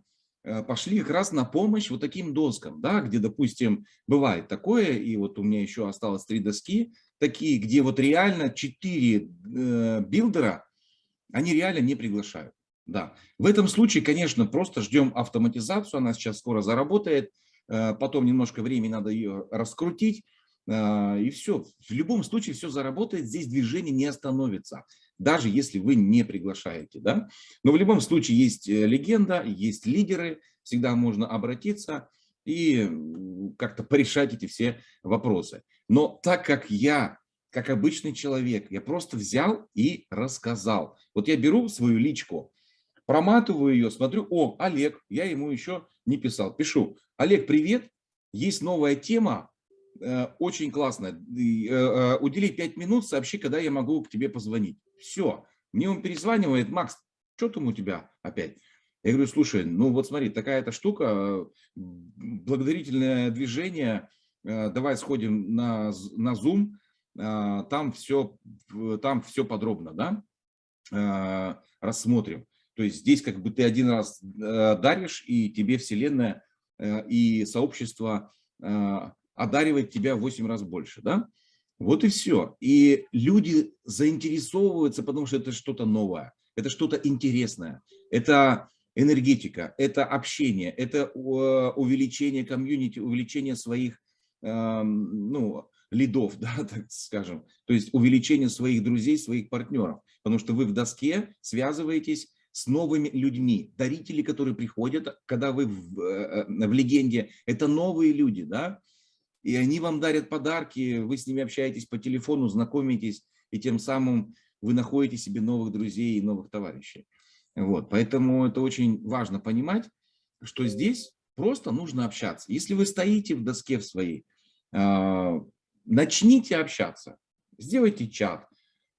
пошли как раз на помощь вот таким доскам, да, где, допустим, бывает такое, и вот у меня еще осталось три доски, такие, где вот реально четыре э, билдера, они реально не приглашают. Да. В этом случае, конечно, просто ждем автоматизацию, она сейчас скоро заработает, э, потом немножко времени надо ее раскрутить, э, и все. В любом случае все заработает, здесь движение не остановится даже если вы не приглашаете. Да? Но в любом случае есть э, легенда, есть лидеры, всегда можно обратиться и как-то порешать эти все вопросы. Но так как я, как обычный человек, я просто взял и рассказал. Вот я беру свою личку, проматываю ее, смотрю, о, Олег, я ему еще не писал, пишу, Олег, привет, есть новая тема, Э, очень классно. Э, э, удели 5 минут, сообщи, когда я могу к тебе позвонить. Все. Мне он перезванивает, Макс, что там у тебя опять? Я говорю, слушай, ну вот смотри, такая-то штука, благодарительное движение, давай сходим на, на Zoom, там все, там все подробно, да, рассмотрим. То есть здесь как бы ты один раз даришь, и тебе Вселенная и сообщество одаривает тебя в 8 раз больше, да? Вот и все. И люди заинтересовываются, потому что это что-то новое, это что-то интересное, это энергетика, это общение, это увеличение комьюнити, увеличение своих эм, ну, лидов, <laughs> да, так скажем, то есть увеличение своих друзей, своих партнеров, потому что вы в доске связываетесь с новыми людьми. Дарители, которые приходят, когда вы в, э, э, в легенде, это новые люди, да, и они вам дарят подарки, вы с ними общаетесь по телефону, знакомитесь, и тем самым вы находите себе новых друзей и новых товарищей. Вот, поэтому это очень важно понимать, что здесь просто нужно общаться. Если вы стоите в доске в своей, а, начните общаться, сделайте чат,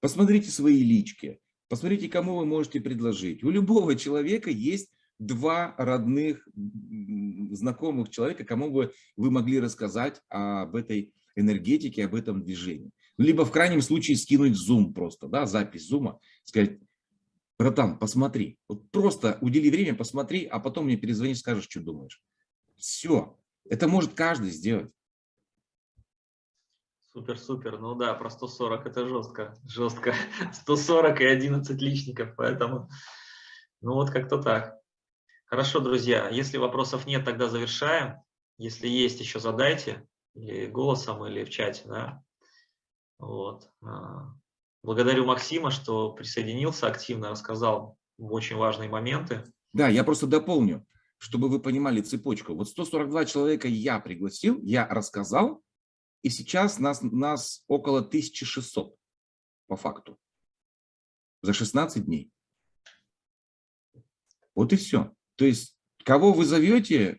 посмотрите свои лички, посмотрите, кому вы можете предложить. У любого человека есть два родных, знакомых человека, кому бы вы могли рассказать об этой энергетике, об этом движении. Либо в крайнем случае скинуть Zoom просто, да, запись Zoom, сказать, братан, посмотри, вот просто удели время, посмотри, а потом мне перезвони, скажешь, что думаешь. Все, это может каждый сделать. Супер, супер. Ну да, про 140 это жестко, жестко. 140 и 11 личников, поэтому, ну вот как-то так. Хорошо, друзья, если вопросов нет, тогда завершаем. Если есть, еще задайте, или голосом, или в чате. Да? Вот. А, благодарю Максима, что присоединился активно, рассказал очень важные моменты. Да, я просто дополню, чтобы вы понимали цепочку. Вот 142 человека я пригласил, я рассказал, и сейчас нас, нас около 1600 по факту за 16 дней. Вот и все. То есть, кого вы зовете,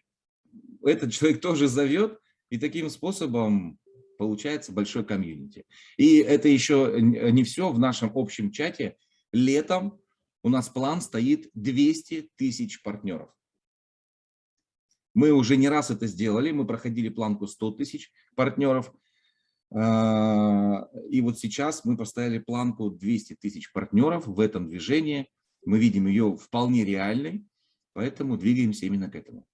этот человек тоже зовет, и таким способом получается большой комьюнити. И это еще не все в нашем общем чате. Летом у нас план стоит 200 тысяч партнеров. Мы уже не раз это сделали, мы проходили планку 100 тысяч партнеров. А, и вот сейчас мы поставили планку 200 тысяч партнеров в этом движении. Мы видим ее вполне реальной. Поэтому двигаемся именно к этому.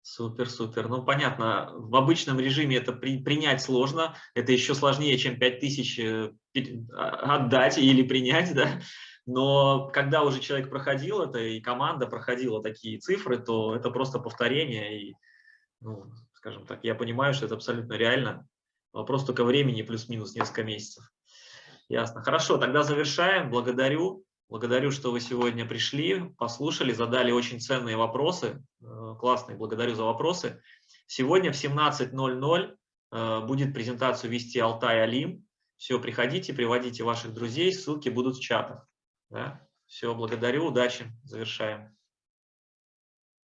Супер, супер. Ну, понятно, в обычном режиме это при, принять сложно. Это еще сложнее, чем 5000 э, а, отдать или принять, <laughs> да. Но когда уже человек проходил это, и команда проходила такие цифры, то это просто повторение. И, ну, скажем так, я понимаю, что это абсолютно реально. Вопрос только времени плюс-минус несколько месяцев. Ясно. Хорошо, тогда завершаем. Благодарю. Благодарю, что вы сегодня пришли, послушали, задали очень ценные вопросы. Э, классные, благодарю за вопросы. Сегодня в 17.00 э, будет презентацию вести Алтай Алим. Все, приходите, приводите ваших друзей, ссылки будут в чатах. Да? Все, благодарю, удачи, завершаем.